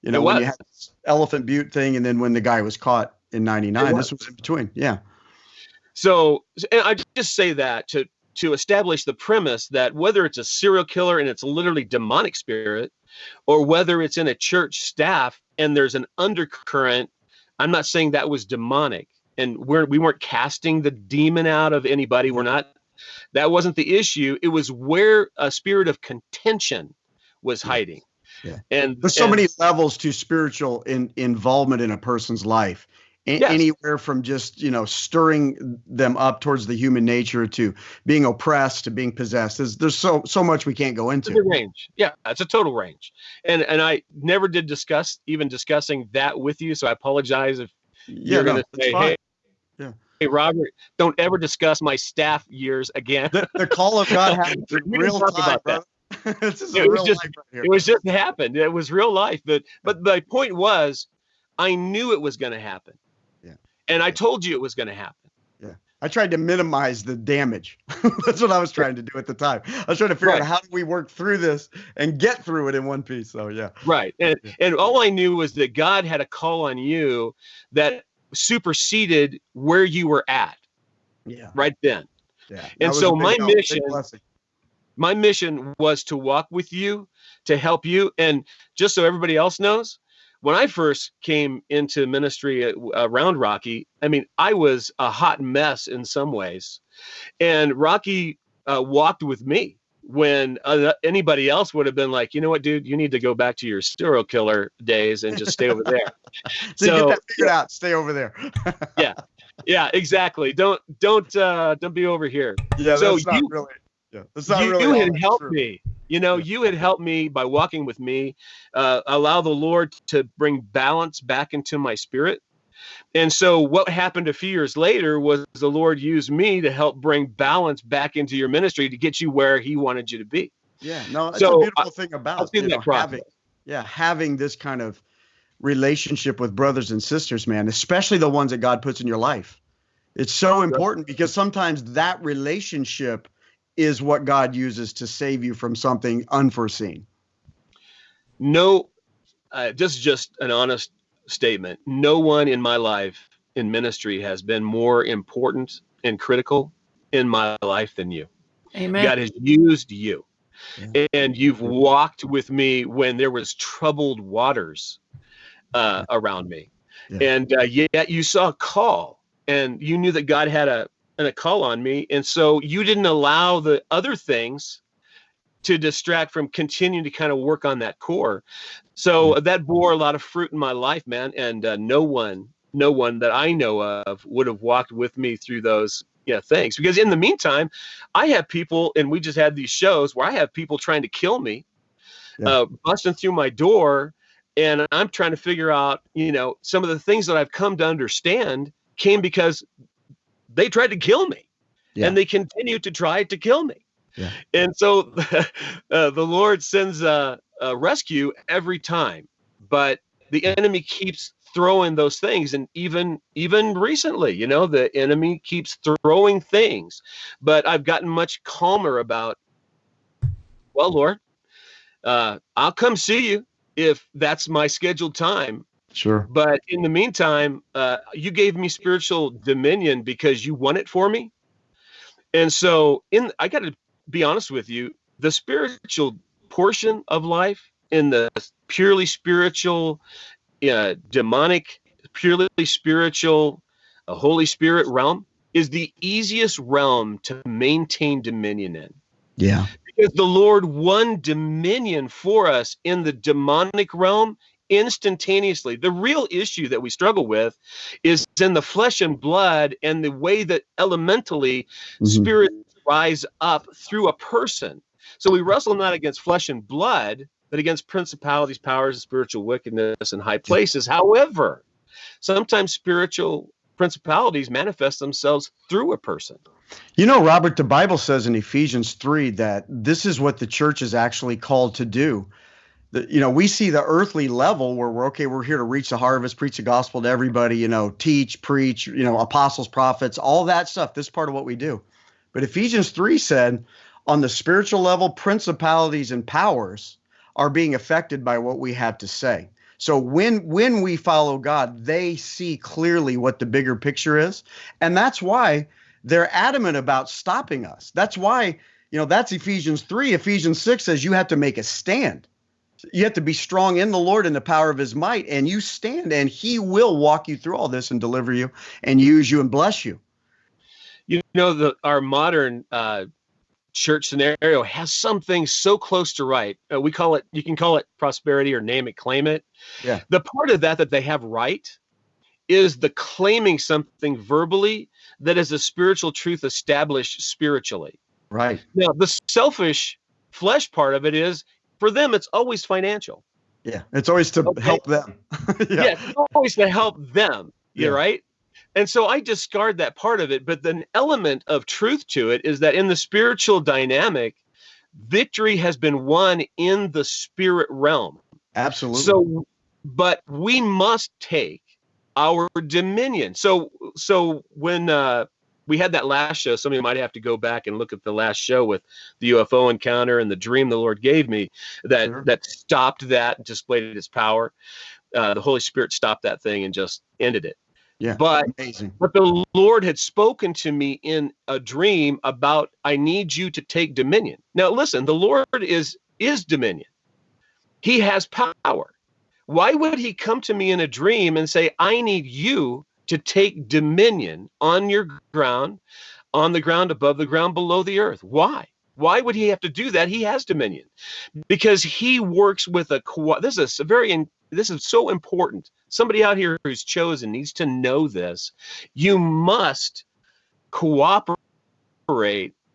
You know, when you had this Elephant Butte thing, and then when the guy was caught in '99, this was in between. Yeah. So and I just say that to to establish the premise that whether it's a serial killer and it's literally demonic spirit, or whether it's in a church staff and there's an undercurrent, I'm not saying that was demonic, and we're we weren't casting the demon out of anybody. We're not. That wasn't the issue. It was where a spirit of contention was hiding. Yeah. And There's so and- many levels to spiritual in, involvement in a person's life. A- Yes. Anywhere from just you know stirring them up towards the human nature to being oppressed to being possessed. There's there's so so much we can't go It's a into. range. Yeah, it's a total range. And and I never did discuss even discussing that with you. So I apologize if Yeah, you're no, gonna it's say, hey, Yeah. hey, Robert, don't ever discuss my staff years again. The, the call of God happened in We didn't real talk time, about that. this is It was just- life right it was just happened. It was real life. But but my point was, I knew it was going to happen. Yeah. And I told you it was going to happen. Yeah. I tried to minimize the damage. That's what I was trying to do at the time. I was trying to figure Right. out how do we work through this and get through it in one piece. So yeah. Right. And and all I knew was that God had a call on you that superseded where you were at Yeah. right then. Yeah. And so my help, mission- my mission was to walk with you to help you and just so everybody else knows when i first came into ministry at, around rocky i mean i was a hot mess in some ways and rocky uh, walked with me when uh, anybody else would have been like you know what dude you need to go back to your serial killer days and just stay over there So, So, get that figured out. Stay over there. yeah yeah, exactly don't don't uh don't be over here yeah. So that's not you- really. Yeah. That's not you, really. you had helped true. me you know Yeah. you had helped me by walking with me uh, allow the lord to bring balance back into my spirit and so what happened a few years later was the lord used me to help bring balance back into your ministry to get you where he wanted you to be Yeah. No, it's So, a beautiful thing about you know, having, yeah, having this kind of relationship with brothers and sisters, man, especially the ones that God puts in your life. It's so important because sometimes that relationship is what God uses to save you from something unforeseen. no uh, this is just an honest statement no one in my life in ministry has been more important and critical in my life than you Amen. God has used you. Yeah. And you've walked with me when there was troubled waters uh, around me. Yeah. And uh, yet you saw a call and you knew that God had a, and a call on me. And so you didn't allow the other things to distract from continuing to kind of work on that core. So that bore a lot of fruit in my life, man. And uh, no one, no one that I know of would have walked with me through those yeah things. Because in the meantime, I have people, and we just had these shows where I have people trying to kill me, Yeah. uh, busting through my door, and I'm trying to figure out, you know, some of the things that I've come to understand came because they tried to kill me Yeah. and they continue to try to kill me. Yeah. And so uh, the Lord sends a, a rescue every time, but the enemy keeps throwing those things and even even recently you know the enemy keeps throwing things but i've gotten much calmer about well lord uh, i'll come see you if that's my scheduled time Sure. but in the meantime, uh, you gave me spiritual dominion because you won it for me. And so, in I got to be honest with you, the spiritual portion of life in the purely spiritual, uh, demonic, purely spiritual, uh, Holy Spirit realm is the easiest realm to maintain dominion in Yeah. because the Lord won dominion for us in the demonic realm instantaneously. The real issue that we struggle with is in the flesh and blood and the way that elementally Mhm. spirits rise up through a person. So we wrestle not against flesh and blood, but against principalities, powers, and spiritual wickedness in high places. However, sometimes spiritual principalities manifest themselves through a person. You know, Robert, the Bible says in Ephesians 3 that this is what the church is actually called to do. The, you know, we see the earthly level where we're okay, we're here to reach the harvest, preach the gospel to everybody, you know, teach, preach, you know, apostles, prophets, all that stuff. This is part of what we do. But Ephesians 3 said on the spiritual level, principalities and powers are being affected by what we have to say. So when when we follow God, they see clearly what the bigger picture is. And that's why they're adamant about stopping us. That's why, you know, that's Ephesians 3. Ephesians 6 says you have to make a stand. You have to be strong in the Lord and the power of his might, and you stand, and he will walk you through all this and deliver you and use you and bless you. You know the our modern uh, church scenario has something so close to right uh, we call it you can call it prosperity or name it claim it Yeah. the part of that that they have right is the claiming something verbally that is a spiritual truth established spiritually Right. now the selfish flesh part of it is for them it's always financial Yeah. It's always to Okay. help them. yeah, it's always to help them. Yeah. You're right. And so I discard that part of it. But the element of truth to it is that in the spiritual dynamic, victory has been won in the spirit realm. Absolutely. So, but we must take our dominion. So, so when uh, we had that last show, somebody might have to go back and look at the last show with the UFO encounter and the dream the Lord gave me that Sure. that stopped that, displayed its power. Uh, the Holy Spirit stopped that thing and just ended it. Yeah. But amazing. but the Lord had spoken to me in a dream about I need you to take dominion. Now listen, the Lord is is dominion. He has power. Why would he come to me in a dream and say I need you to take dominion on your ground, on the ground above the ground below the earth? Why? Why would he have to do that? He has dominion. Because he works with a co- this is a very this is so important. Somebody out here who's chosen needs to know this. You must cooperate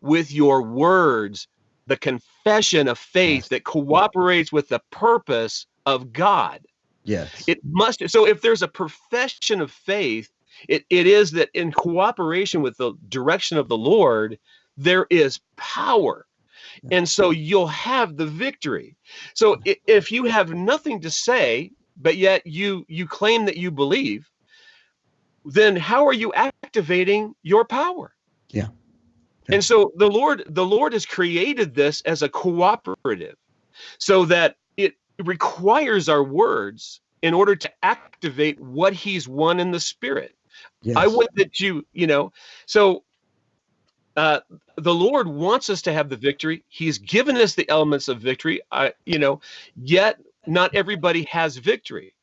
with your words, the confession of faith that cooperates with the purpose of God. Yes. It must. So if there's a profession of faith, it, it is that in cooperation with the direction of the Lord, there is power. And so you'll have the victory. So if you have nothing to say, but yet you you claim that you believe, then how are you activating your power? Yeah. And so the Lord the Lord has created this as a cooperative so that it requires our words in order to activate what he's won in the spirit. yes. I would that you, you know, so uh, the Lord wants us to have the victory. He's given us the elements of victory. I, you know, yet not everybody has victory.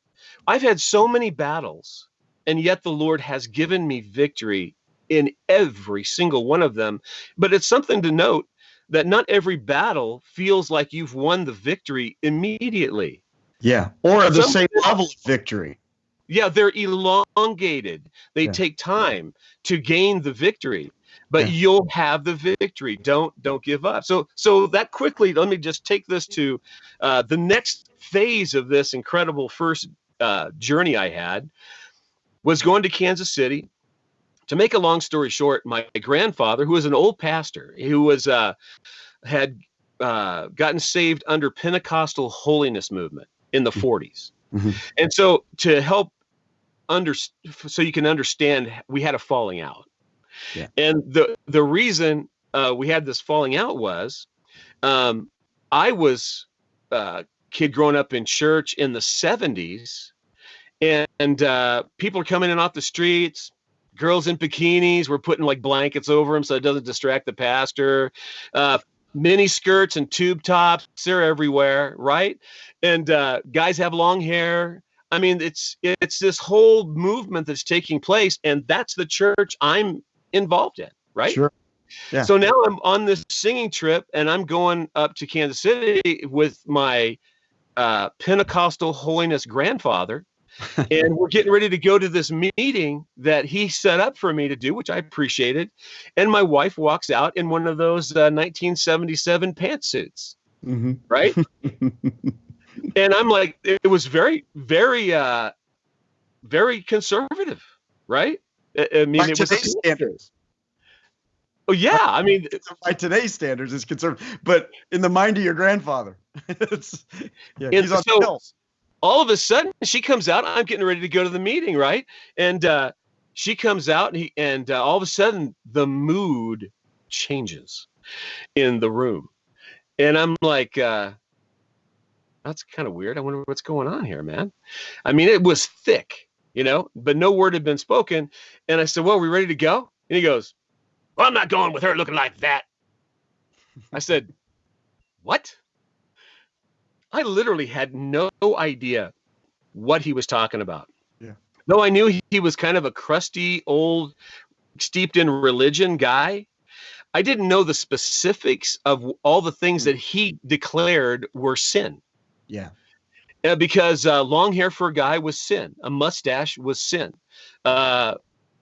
I've had so many battles, and yet the Lord has given me victory in every single one of them. But it's something to note that not every battle feels like you've won the victory immediately. Yeah. Or at the same level of victory. Yeah, they're elongated. They Yeah. take time to gain the victory, but Yeah. you'll have the victory. Don't don't give up. So so that quickly, let me just take this to uh, the next phase of this incredible first uh, journey I had was going to Kansas City. to make a long story short, my grandfather, who was an old pastor, who was uh, had uh, gotten saved under Pentecostal holiness movement in the 40s, Mhm. and so to help under so you can understand, we had a falling out, Yeah. and the the reason uh, we had this falling out was um, I was a kid growing up in church in the 70s, and, and uh, people are coming in off the streets. Girls in bikinis, we're putting like blankets over them so it doesn't distract the pastor. Uh, mini skirts and tube tops, they're everywhere, right? And uh, guys have long hair. I mean, it's it's this whole movement that's taking place, and that's the church I'm involved in, right? Sure. Yeah. So now I'm on this singing trip, and I'm going up to Kansas City with my uh, Pentecostal holiness grandfather, and we're getting ready to go to this meeting that he set up for me to do, which I appreciated. And my wife walks out in one of those uh, 1977 pantsuits, Mhm. right? and I'm like, it was very, very, uh, very conservative, right? I, mean, By it was. today's standards. Oh yeah, I mean, By today's standards, it's conservative. But in the mind of your grandfather, it's yeah, he's on so- the hills. all of a sudden she comes out i'm getting ready to go to the meeting right and uh, she comes out and, he, and uh, all of a sudden the mood changes in the room and i'm like uh, that's kind of weird i wonder what's going on here man i mean it was thick you know but no word had been spoken and i said well are we ready to go and he goes well i'm not going with her looking like that i said what I literally had no idea what he was talking about. Yeah. Though I knew he, he was kind of a crusty, old, steeped in religion guy, I didn't know the specifics of all the things Hmm. that he declared were sin. Yeah. Uh, because uh, long hair for a guy was sin, a mustache was sin. Uh,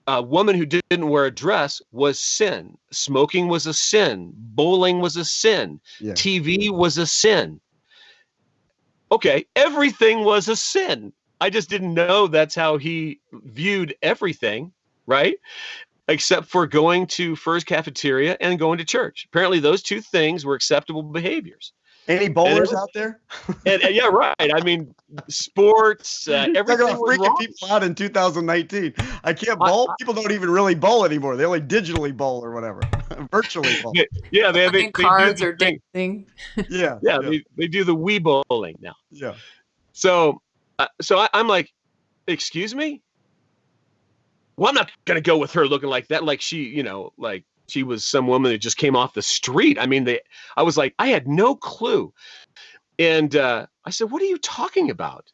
a woman who didn't wear a dress was sin. Smoking was a sin. Bowling was a sin. Yeah. TV was a sin. Okay, everything was a sin. I just didn't know that's how he viewed everything, right? Except for going to Furr's Cafeteria and going to church. Apparently, those two things were acceptable behaviors. Any bowlers out there? And, and yeah, right. I mean, sports, uh, everything about was freaking wrong. people out in 2019. I can't I- bowl. people don't even really bowl anymore. They only digitally bowl or whatever, virtually bowl. Yeah, they, they, they do cards the or thing. dancing. Yeah. Yeah, Yeah. They, they do the Wii bowling now. yeah. So, uh, so I, I'm like, excuse me. Well, I'm not gonna go with her looking like that. Like she, you know, like she was some woman that just came off the street. I mean, they. I was like, I had no clue, and uh, I said, "What are you talking about?"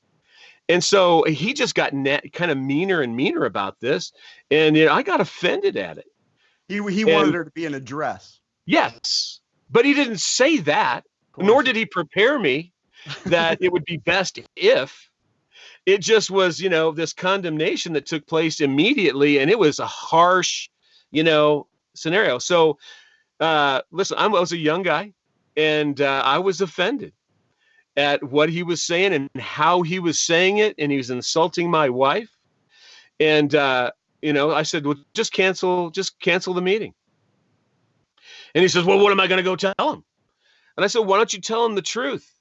And so he just got net, kind of meaner and meaner about this, and you know, I got offended at it. He he wanted her to be in a dress. Yes, but he didn't say that nor did he prepare me that it would be best if it just was you know this condemnation that took place immediately and it was a harsh you know scenario so uh listen I'm, i was a young guy and uh, i was offended at what he was saying and how he was saying it and he was insulting my wife and uh you know i said well just cancel just cancel the meeting and he says well what am i going to go tell him and I said, why don't you tell him the truth?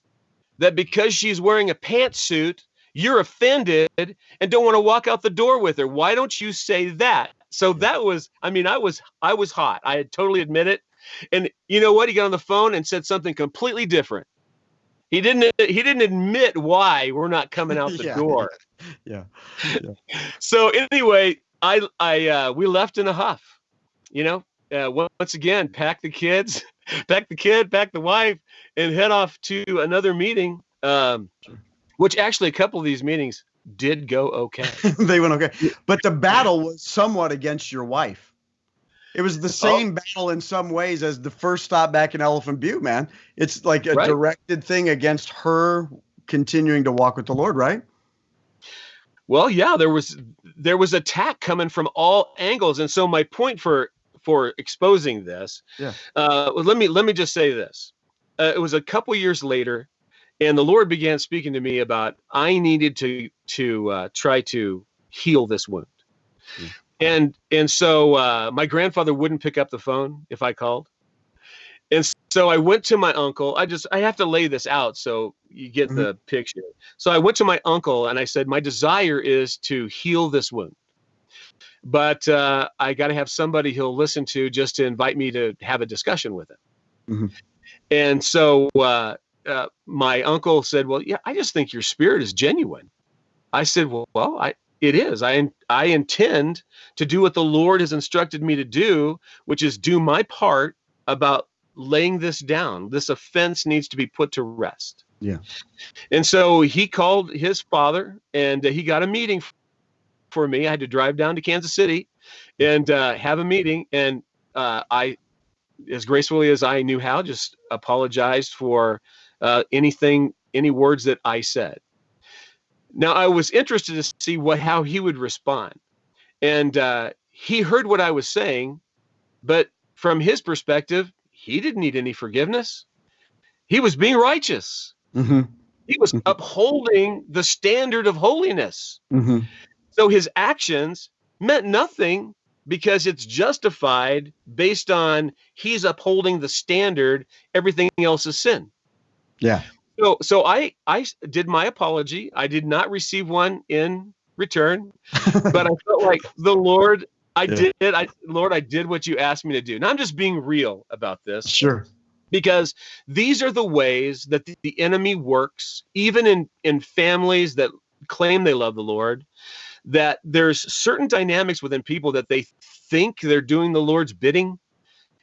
That because she's wearing a pantsuit, you're offended and don't want to walk out the door with her. Why don't you say that? So that was, I mean, I was, I was hot. I had totally admit it. And you know what? He got on the phone and said something completely different. He didn't, he didn't admit why we're not coming out the Yeah. door. Yeah. So anyway, I, I, uh, we left in a huff, you know, uh, once again, pack the kids, pack the kid, pack the wife, and head off to another meeting. Um, which actually, a couple of these meetings did go okay. they went okay. But the battle was somewhat against your wife. It was Oh. the same battle in some ways as the first stop back in Elephant Butte, man. It's like a Right. directed thing against her continuing to walk with the Lord, right? Well, yeah, there was there was attack coming from all angles, and so my point for for exposing this, Yeah. uh, well, let me let me just say this. Uh, it was a couple years later, and the Lord began speaking to me about I needed to to uh, try to heal this wound, Hmm. and and so uh, my grandfather wouldn't pick up the phone if I called, and so I went to my uncle. I just I have to lay this out so you get Mhm. the picture. So I went to my uncle and I said, my desire is to heal this wound, but uh, I got to have somebody he'll listen to just to invite me to have a discussion with him. Mhm. And so uh, uh, my uncle said, well, yeah, I just think your spirit is genuine. I said, well, well, I it is. I I intend to do what the Lord has instructed me to do, which is do my part about laying this down. This offense needs to be put to rest. Yeah. And so he called his father and uh, he got a meeting for me. I had to drive down to Kansas City and uh, have a meeting. And uh, I, as gracefully as I knew how, just apologized for uh, anything, any words that I said. Now I was interested to see what how he would respond, and uh, he heard what I was saying, but from his perspective, he didn't need any forgiveness. He was being righteous. Mm-hmm. He was Mhm. upholding the standard of holiness. Mm-hmm. So his actions meant nothing because it's justified based on he's upholding the standard. Everything else is sin. Yeah. So so I I did my apology. I did not receive one in return, but I felt like the Lord I Yeah. did I Lord I did what you asked me to do. Now I'm just being real about this sure. because these are the ways that the, the enemy works even in in families that claim they love the Lord that there's certain dynamics within people that they think they're doing the Lord's bidding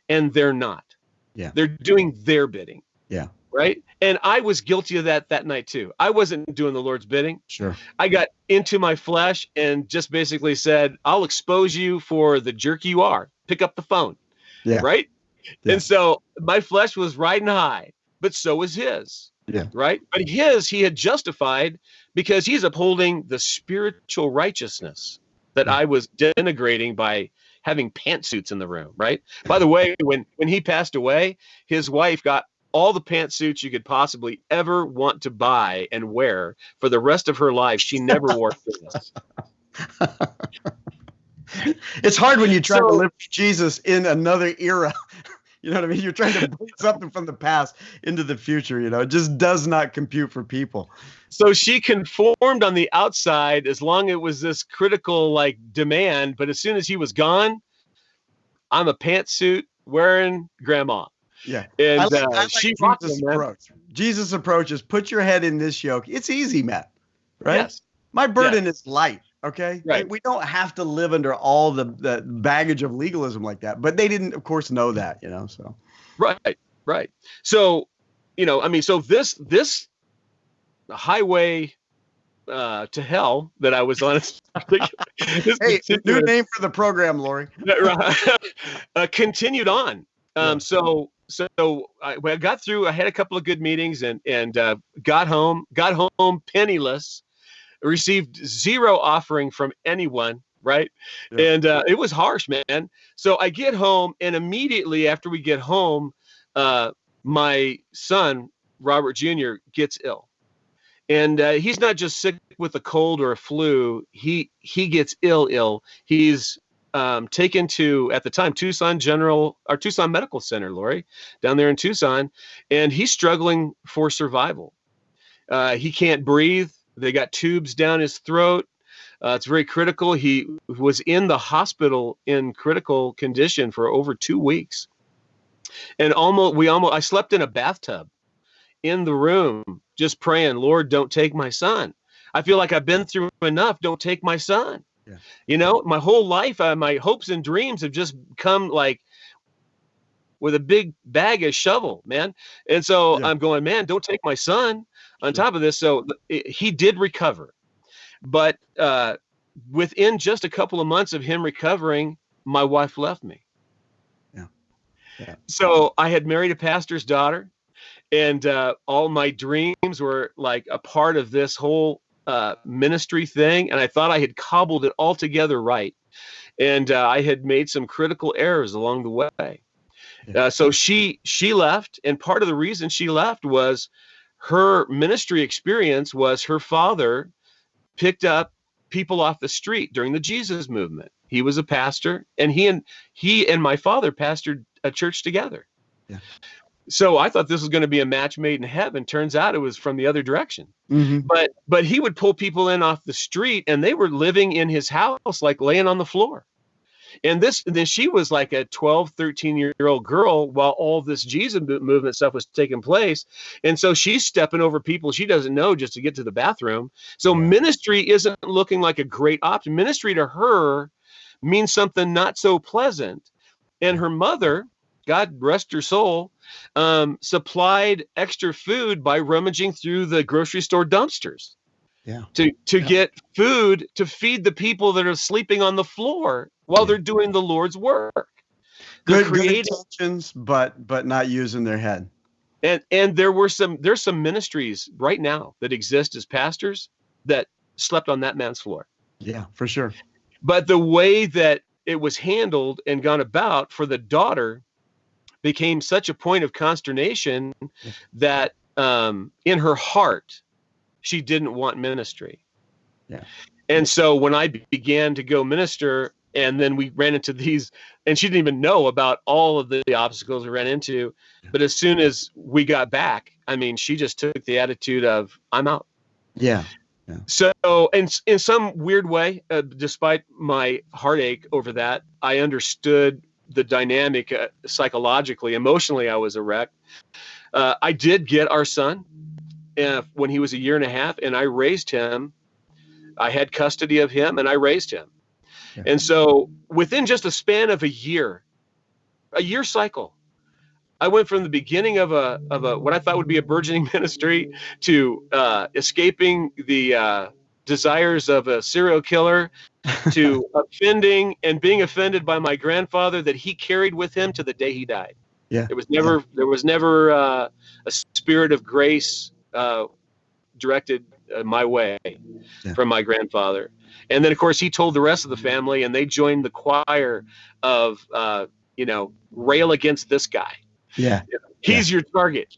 and they're not. Yeah. They're doing their bidding. Yeah. Right? And I was guilty of that that night too. I wasn't doing the Lord's bidding. Sure. I got into my flesh and just basically said, I'll expose you for the jerk you are. Pick up the phone. Yeah. Right? Yeah. And so my flesh was riding high, but so was his. Yeah. Right? But his he had justified because he's upholding the spiritual righteousness that Yeah. I was denigrating by having pantsuits in the room, right? By the way, when when he passed away, his wife got all the pantsuits you could possibly ever want to buy and wear for the rest of her life. She never wore this. it's hard when you try to live Jesus in another era. You know what I mean? You're trying to bring something from the past into the future. You know, it just does not compute for people. So she conformed on the outside as long as it was this critical like demand, but as soon as he was gone, I'm a pantsuit wearing grandma. Yeah. And I like, uh, I like she Jesus' him, approach. Jesus' approach is put your head in this yoke. It's easy, Matt. Right? Yes. My burden is light. Okay. Right. We don't have to live under all the, the baggage of legalism like that. But they didn't, of course, know that, you know. So Right, right. So, you know, I mean, so this this highway uh, to hell that I was on. this hey, new name for the program, Lori. uh, continued on. Um, So so I, I got through. I had a couple of good meetings and and uh, got home. Got home penniless. Received zero offering from anyone. Right, Yeah. and uh, it was harsh, man. So I get home, and immediately after we get home, uh, my son Robert Jr. gets ill, and uh, he's not just sick with a cold or a flu. He he gets ill, ill. He's um, taken to at the time Tucson General or Tucson Medical Center, Lori, down there in Tucson, and he's struggling for survival. Uh, he can't breathe. They got tubes down his throat. Uh, it's very critical. He was in the hospital in critical condition for over two weeks, and almost we almost I slept in a bathtub in the room just praying, Lord, don't take my son. I feel like I've been through enough. Don't take my son. Yeah. You know, my whole life, uh, my hopes and dreams have just come like with a big bag of shovel, man. And so Yeah. I'm going, man, don't take my son. On top of this, so th- he did recover, but uh, within just a couple of months of him recovering, my wife left me. Yeah. Yeah. So I had married a pastor's daughter, and uh, all my dreams were like a part of this whole uh, ministry thing, and I thought I had cobbled it all together right, and uh, I had made some critical errors along the way. Uh, so she she left, and part of the reason she left was her ministry experience was her father picked up people off the street during the Jesus movement. He was a pastor, and he and he and my father pastored a church together. Yeah. So I thought this was going to be a match made in heaven. Turns out it was from the other direction. Mm-hmm. But but he would pull people in off the street, and they were living in his house, like laying on the floor. And this then she was like a 12, 13 year old girl while all this Jesus movement stuff was taking place. And so she's stepping over people she doesn't know just to get to the bathroom. So Yeah. ministry isn't looking like a great option. Ministry to her means something not so pleasant. And her mother, God rest her soul, um, supplied extra food by rummaging through the grocery store dumpsters Yeah. to to Yeah. get food to feed the people that are sleeping on the floor while Yeah. they're doing the Lord's work. Good, good intentions, but but not using their head. and and there were some there's some ministries right now that exist as pastors that slept on that man's floor. Yeah, for sure. But the way that it was handled and gone about for the daughter became such a point of consternation that um, in her heart she didn't want ministry. Yeah. And so when I began to go minister, and then we ran into these, and she didn't even know about all of the obstacles we ran into. But as soon as we got back, I mean, she just took the attitude of, I'm out. Yeah. So, in in some weird way, uh, despite my heartache over that, I understood the dynamic uh, psychologically, emotionally. I was a wreck. Uh, I did get our son uh, when he was a year and a half, and I raised him. I had custody of him, and I raised him. Yeah. And so, within just a span of a year, a year cycle, I went from the beginning of a of a what I thought would be a burgeoning ministry to uh, escaping the uh, desires of a serial killer to offending and being offended by my grandfather that he carried with him to the day he died. Yeah. There was never there was never uh, a spirit of grace uh, directed uh, my way Yeah. from my grandfather. And then of course he told the rest of the family and they joined the choir of uh, you know rail against this guy Yeah. he's your target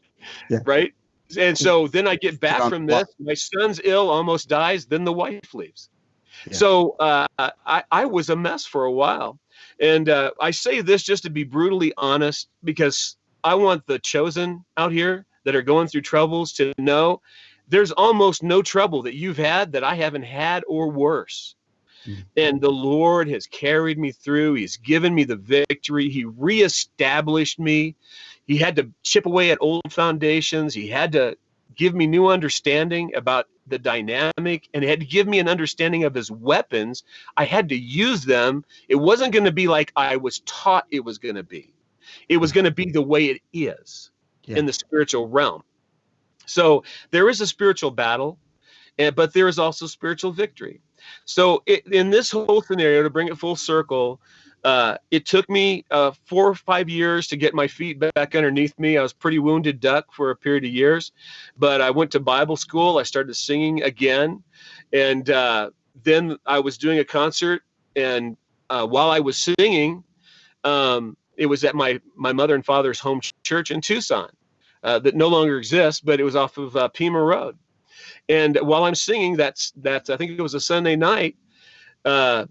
Yeah. right and so then i get back from this. My son's ill almost dies. Then the wife leaves. Yeah. so uh, I, I was a mess for a while. And uh, i say this just to be brutally honest because i want the chosen out here that are going through troubles to know there's almost no trouble that you've had that i haven't had or worse. Mm. and the lord has carried me through. He's given me the victory. He reestablished me he had to chip away at old foundations. He had to give me new understanding about the dynamic and he had to give me an understanding of his weapons. I had to use them. It wasn't going to be like i was taught it was going to be. It was going to be the way it is Yeah. in the spiritual realm. So there is a spiritual battle eh, but there is also spiritual victory. So it, in this whole scenario to bring it full circle uh, it took me uh, four or five years to get my feet back underneath me. I was pretty wounded duck for a period of years, but I went to Bible school. I started singing again, and uh, then I was doing a concert. And uh, while I was singing, um, it was at my my mother and father's home ch- church in Tucson, uh, that no longer exists, but it was off of uh, Pima Road. And while I'm singing, that's that's I think it was a Sunday night. Uh,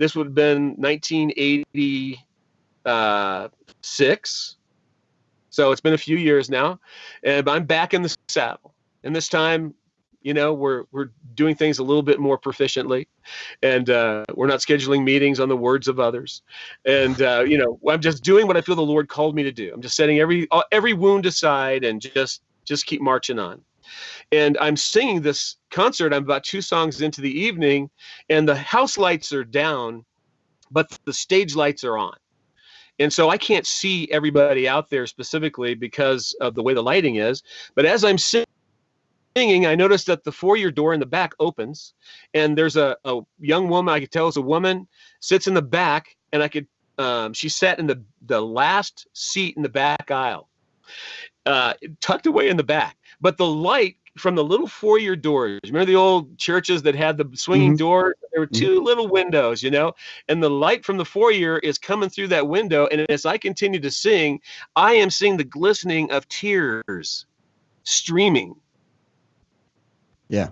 this would have been 1986. So it's been a few years now, and I'm back in the saddle. And this time, you know, we're we're doing things a little bit more proficiently, and uh, we're not scheduling meetings on the words of others. And uh, you know, I'm just doing what I feel the Lord called me to do. I'm just setting every uh, every wound aside and just just keep marching on. And I'm singing this concert. I'm about two songs into the evening, and the house lights are down, but the stage lights are on. And so I can't see everybody out there specifically because of the way the lighting is. But as I'm singing, I noticed that the foyer door in the back opens, and there's a, a young woman, I could tell is a woman, sits in the back, and I could, um, she sat in the, the last seat in the back aisle, uh, tucked away in the back. But the light from the little foyer doors. Remember the old churches that had the swinging mm-hmm. door? There were mm-hmm. 2 mm-hmm. little windows, you know, and the light from the foyer is coming through that window. And as I continue to sing, I am seeing the glistening of tears streaming. Yeah.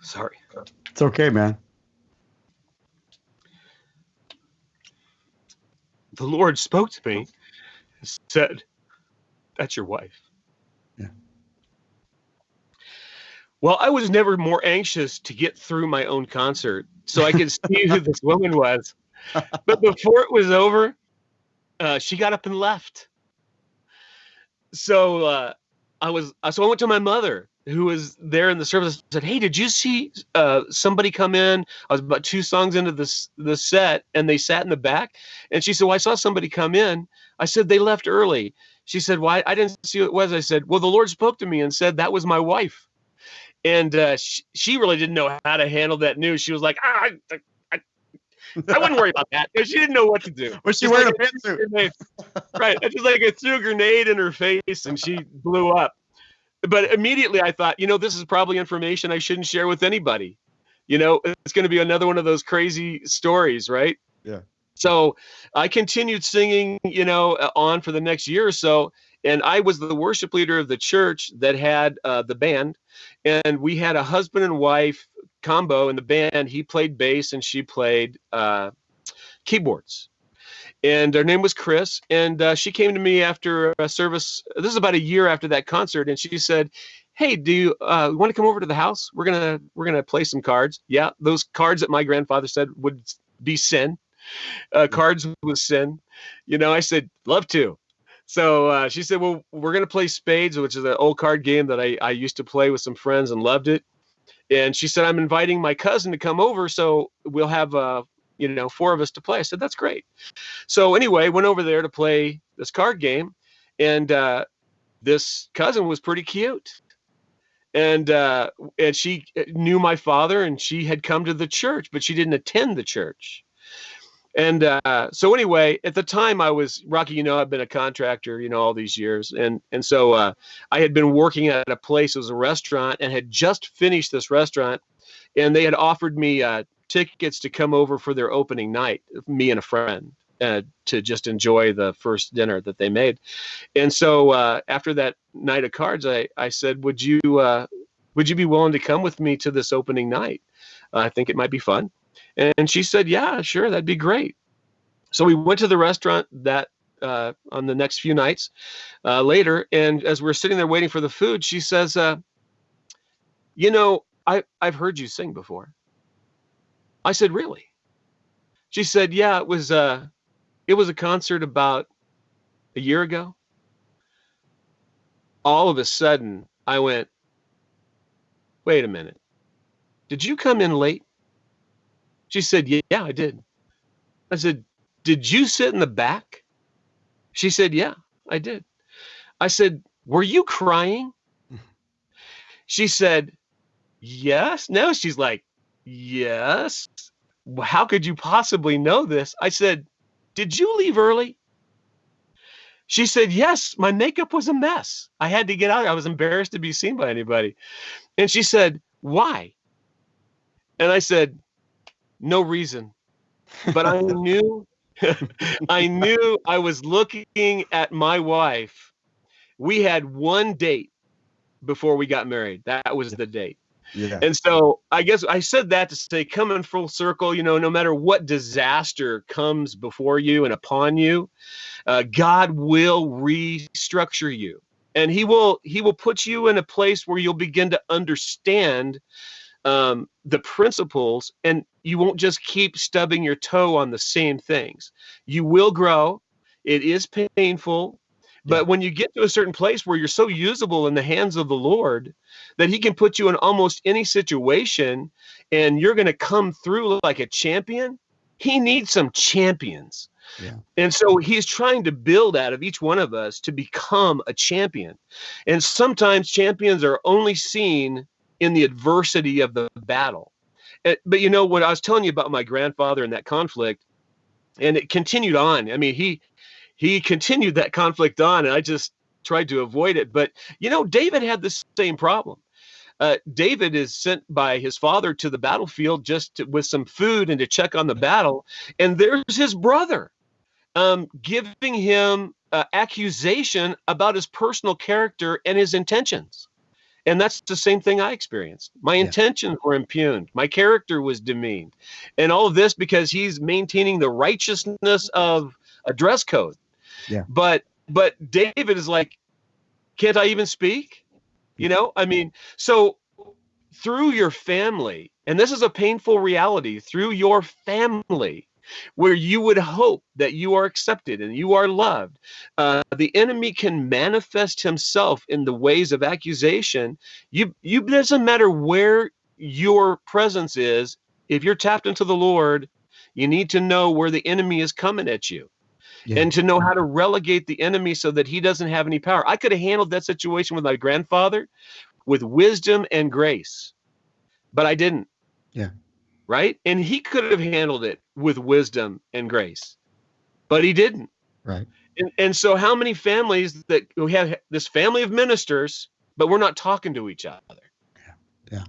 Sorry. It's okay, man. The Lord spoke to me and said, That's your wife. Yeah. Well, I was never more anxious to get through my own concert so I could see who this woman was. But before it was over, uh, she got up and left. So uh, I was, so I went to my mother who was there in the service said, "Hey, did you see uh, somebody come in? I was about two songs into this the set, and they sat in the back." And she said, "Well, I saw somebody come in." I said, "They left early." She said, "Why? I didn't see who it was." I said, "Well, the Lord spoke to me and said that was my wife." And uh, she, she really didn't know how to handle that news. She was like, "Ah." I, I, I wouldn't worry about that. She didn't know what to do. Was she wearing like a pantsuit? right. It's just like I threw a grenade in her face and she blew up. But immediately I thought, you know, this is probably information I shouldn't share with anybody. You know, it's going to be another one of those crazy stories, right? Yeah. So I continued singing, you know, uh, on for the next year or so. And I was the worship leader of the church that had uh, the band. And we had a husband and wife combo in the band. He played bass and she played uh, keyboards and her name was Chris. And uh, she came to me after a service. This is about a year after that concert, and she said, "Hey, do you uh, want to come over to the house? We're gonna we're gonna play some cards. Yeah, those cards that my grandfather said would be sin. Uh, cards with sin. You know, I said love to." So uh, she said, "Well, we're gonna play spades, which is an old card game that I, I used to play with some friends and loved it." And she said, "I'm inviting my cousin to come over, so we'll have uh, you know four of us to play." I said, "That's great." So anyway, went over there to play this card game, and uh, this cousin was pretty cute, and uh, and she knew my father, and she had come to the church, but she didn't attend the church. And uh, so anyway, at the time I was Rocky. You know, I've been a contractor, you know, all these years, and and so uh, I had been working at a place. Was a restaurant, and had just finished this restaurant, and they had offered me uh, tickets to come over for their opening night. Me and a friend uh, to just enjoy the first dinner that they made. And so uh, after that night of cards, I, I said, would you, uh, would you be willing to come with me to this opening night? I think it might be fun. And she said, yeah, sure. That'd be great. So we went to the restaurant that uh, on the next few nights uh, later. And as we're sitting there waiting for the food, she says, uh, you know, I, I've heard you sing before. I said, really? She said, yeah, it was, uh, it was a concert about a year ago. All of a sudden, I went, wait a minute. Did you come in late? She said, yeah, yeah, I did. I said, did you sit in the back? She said, yeah, I did. I said, were you crying? She said, yes. No, she's like, yes. How could you possibly know this? I said, did you leave early? She said, Yes, my makeup was a mess. I had to get out. I was embarrassed to be seen by anybody. And she said, Why? And I said, No reason. But I knew, I knew I was looking at my wife. We had one date before we got married. That was the date. Yeah. And so I guess I said that to say, come in full circle, you know, no matter what disaster comes before you and upon you, uh, God will restructure you. And he will he will put you in a place where you'll begin to understand um, the principles and you won't just keep stubbing your toe on the same things. You will grow. It is painful. But when you get to a certain place where you're so usable in the hands of the Lord that He can put you in almost any situation and you're going to come through like a champion, He needs some champions. Yeah. And so He's trying to build out of each one of us to become a champion. And sometimes champions are only seen in the adversity of the battle. Uh, But you know what I was telling you about my grandfather and that conflict, and it continued on. I mean, he he continued that conflict on, and I just tried to avoid it. But you know, David had the same problem. Uh, David is sent by his father to the battlefield just to, with some food and to check on the battle, and there's his brother um, giving him uh, accusation about his personal character and his intentions. And that's the same thing I experienced. My Yeah. intentions were impugned. My character was demeaned. And all of this because he's maintaining the righteousness of a dress code. Yeah. But but David is like, can't I even speak? You know, I mean, so through your family, and this is a painful reality, through your family, where you would hope that you are accepted and you are loved, uh, the enemy can manifest himself in the ways of accusation. You, you doesn't matter where your presence is. If you're tapped into the Lord, you need to know where the enemy is coming at you. Yeah. And to know how to relegate the enemy so that he doesn't have any power. I could have handled that situation with my grandfather with wisdom and grace, but I didn't. Yeah. Right. And he could have handled it with wisdom and grace, but he didn't. Right. And, and so, how many families that we have this family of ministers, but we're not talking to each other? Yeah. Yeah.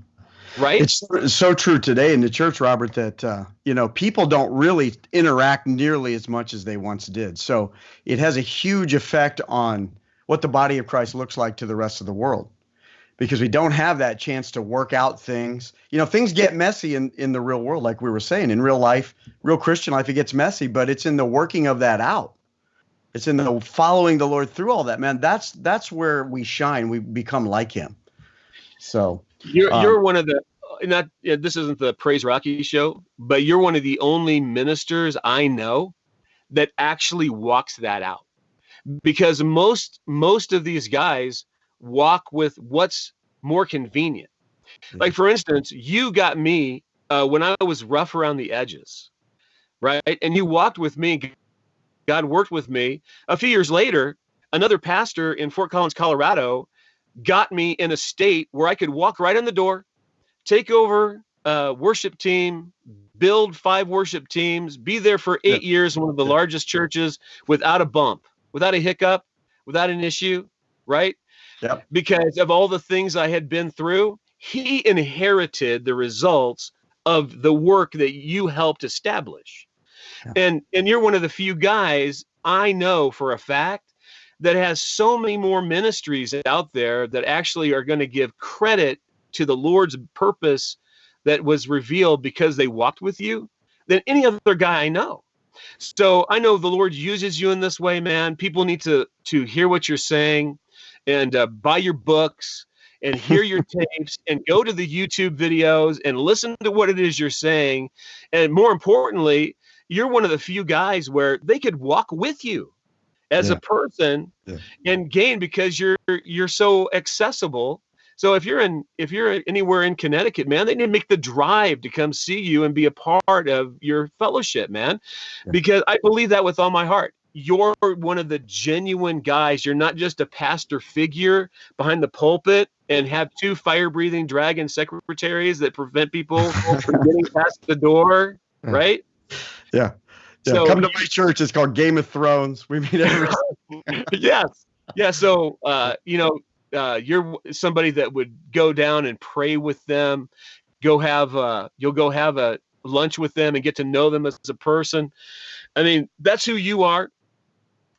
Right. It's so- so true today in the church, Robert, that uh, you know people don't really interact nearly as much as they once did. So it has a huge effect on what the body of Christ looks like to the rest of the world, because we don't have that chance to work out things. You know, things get messy in in the real world, like we were saying. In real life, real Christian life, it gets messy, but it's in the working of that out. It's in the following the Lord through all that, man. That's that's where we shine. We become like Him. So You're Um, you're one of the not yeah, this isn't the praise Rocky show, but you're one of the only ministers I know that actually walks that out. Because most most of these guys walk with what's more convenient. Like for instance, you got me uh, when I was rough around the edges, right? And you walked with me. God worked with me. A few years later, another pastor in Fort Collins, Colorado, got me in a state where I could walk right in the door, take over a worship team, build five worship teams, be there for eight years in one of the Yeah. largest churches without a bump, without a hiccup, without an issue, right? Yep. Because of all the things I had been through, he inherited the results of the work that you helped establish. Yeah. And and you're one of the few guys I know for a fact that has so many more ministries out there that actually are going to give credit to the Lord's purpose that was revealed because they walked with you than any other guy I know. So I know the Lord uses you in this way, man. People need to to hear what you're saying and uh, buy your books and hear your tapes and go to the YouTube videos and listen to what it is you're saying. And more importantly, you're one of the few guys where they could walk with you as Yeah. a person Yeah. and gain because you're you're so accessible. So if you're in if you're anywhere in Connecticut, man, they need to make the drive to come see you and be a part of your fellowship, man. Yeah. Because I believe that with all my heart. You're one of the genuine guys. You're not just a pastor figure behind the pulpit and have two fire breathing dragon secretaries that prevent people from getting past the door, right? Yeah. Yeah, So- come to my church. It's called Game of Thrones. We meet every. yes. Yeah. So, uh, you know, uh, you're somebody that would go down and pray with them, go have, uh, you'll go have a lunch with them and get to know them as a person. I mean, that's who you are.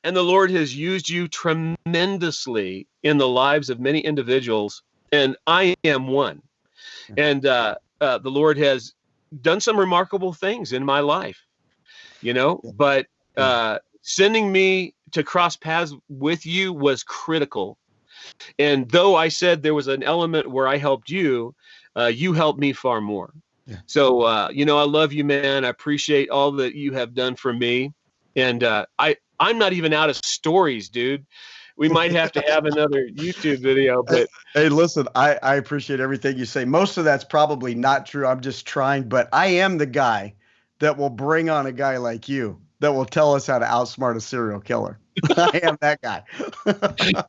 And the Lord has used you tremendously in the lives of many individuals. And I am one. And uh, uh, the Lord has done some remarkable things in my life, you know, Yeah. but uh, sending me to cross paths with you was critical. And though I said there was an element where I helped you, uh, you helped me far more. Yeah. So, uh, you know, I love you, man. I appreciate all that you have done for me. And uh, I, I'm not even out of stories, dude. We might have to have another YouTube video, but Hey, listen, I, I appreciate everything you say. Most of that's probably not true. I'm just trying, but I am the guy that will bring on a guy like you that will tell us how to outsmart a serial killer. I am that guy.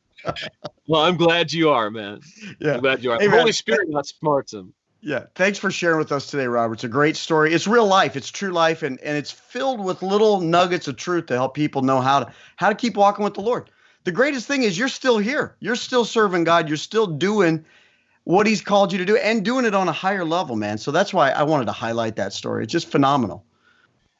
well, I'm glad you are, man. yeah. I'm glad you are. Hey. Holy Spirit outsmarts him. Yeah. Thanks for sharing with us today, Robert. It's a great story. It's real life. It's true life, and, and it's filled with little nuggets of truth to help people know how to how to keep walking with the Lord. The greatest thing is you're still here. You're still serving God. You're still doing what He's called you to do, and doing it on a higher level, man. So that's why I wanted to highlight that story. It's just phenomenal.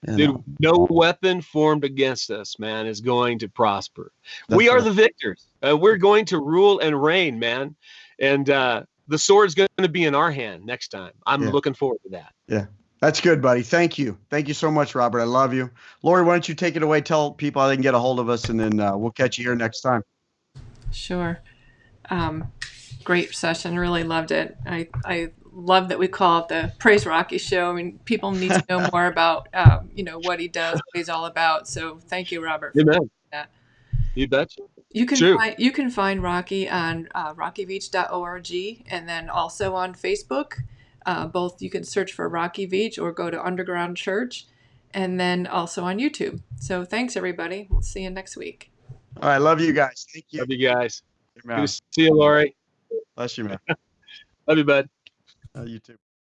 You Dude, know? no weapon formed against us, man, is going to prosper. we are right. the victors. Uh, we're going to rule and reign, man. and uh, the sword's going to be in our hand next time. I'm Yeah. looking forward to that. Yeah. That's good, buddy. Thank you. Thank you so much, Robert. I love you. Lori, why don't you take it away? Tell people how they can get a hold of us, and then uh, we'll catch you here next time. Sure. Um, great session. Really loved it. I, I love that we call it the Praise Rocky Show. I mean, people need to know more about, um, you know, what he does, what he's all about. So thank you, Robert. for Amen. that. You betcha. You can True. find you can find Rocky on uh, rockybeach.org and then also on Facebook. Uh, both you can search for Rocky Beach or go to Underground Church, and then also on YouTube. So thanks everybody. We'll see you next week. All right, love you guys. Thank you. Love you guys. Good to see you, Lori. Bless you, man. Love you, bud. Uh, you too.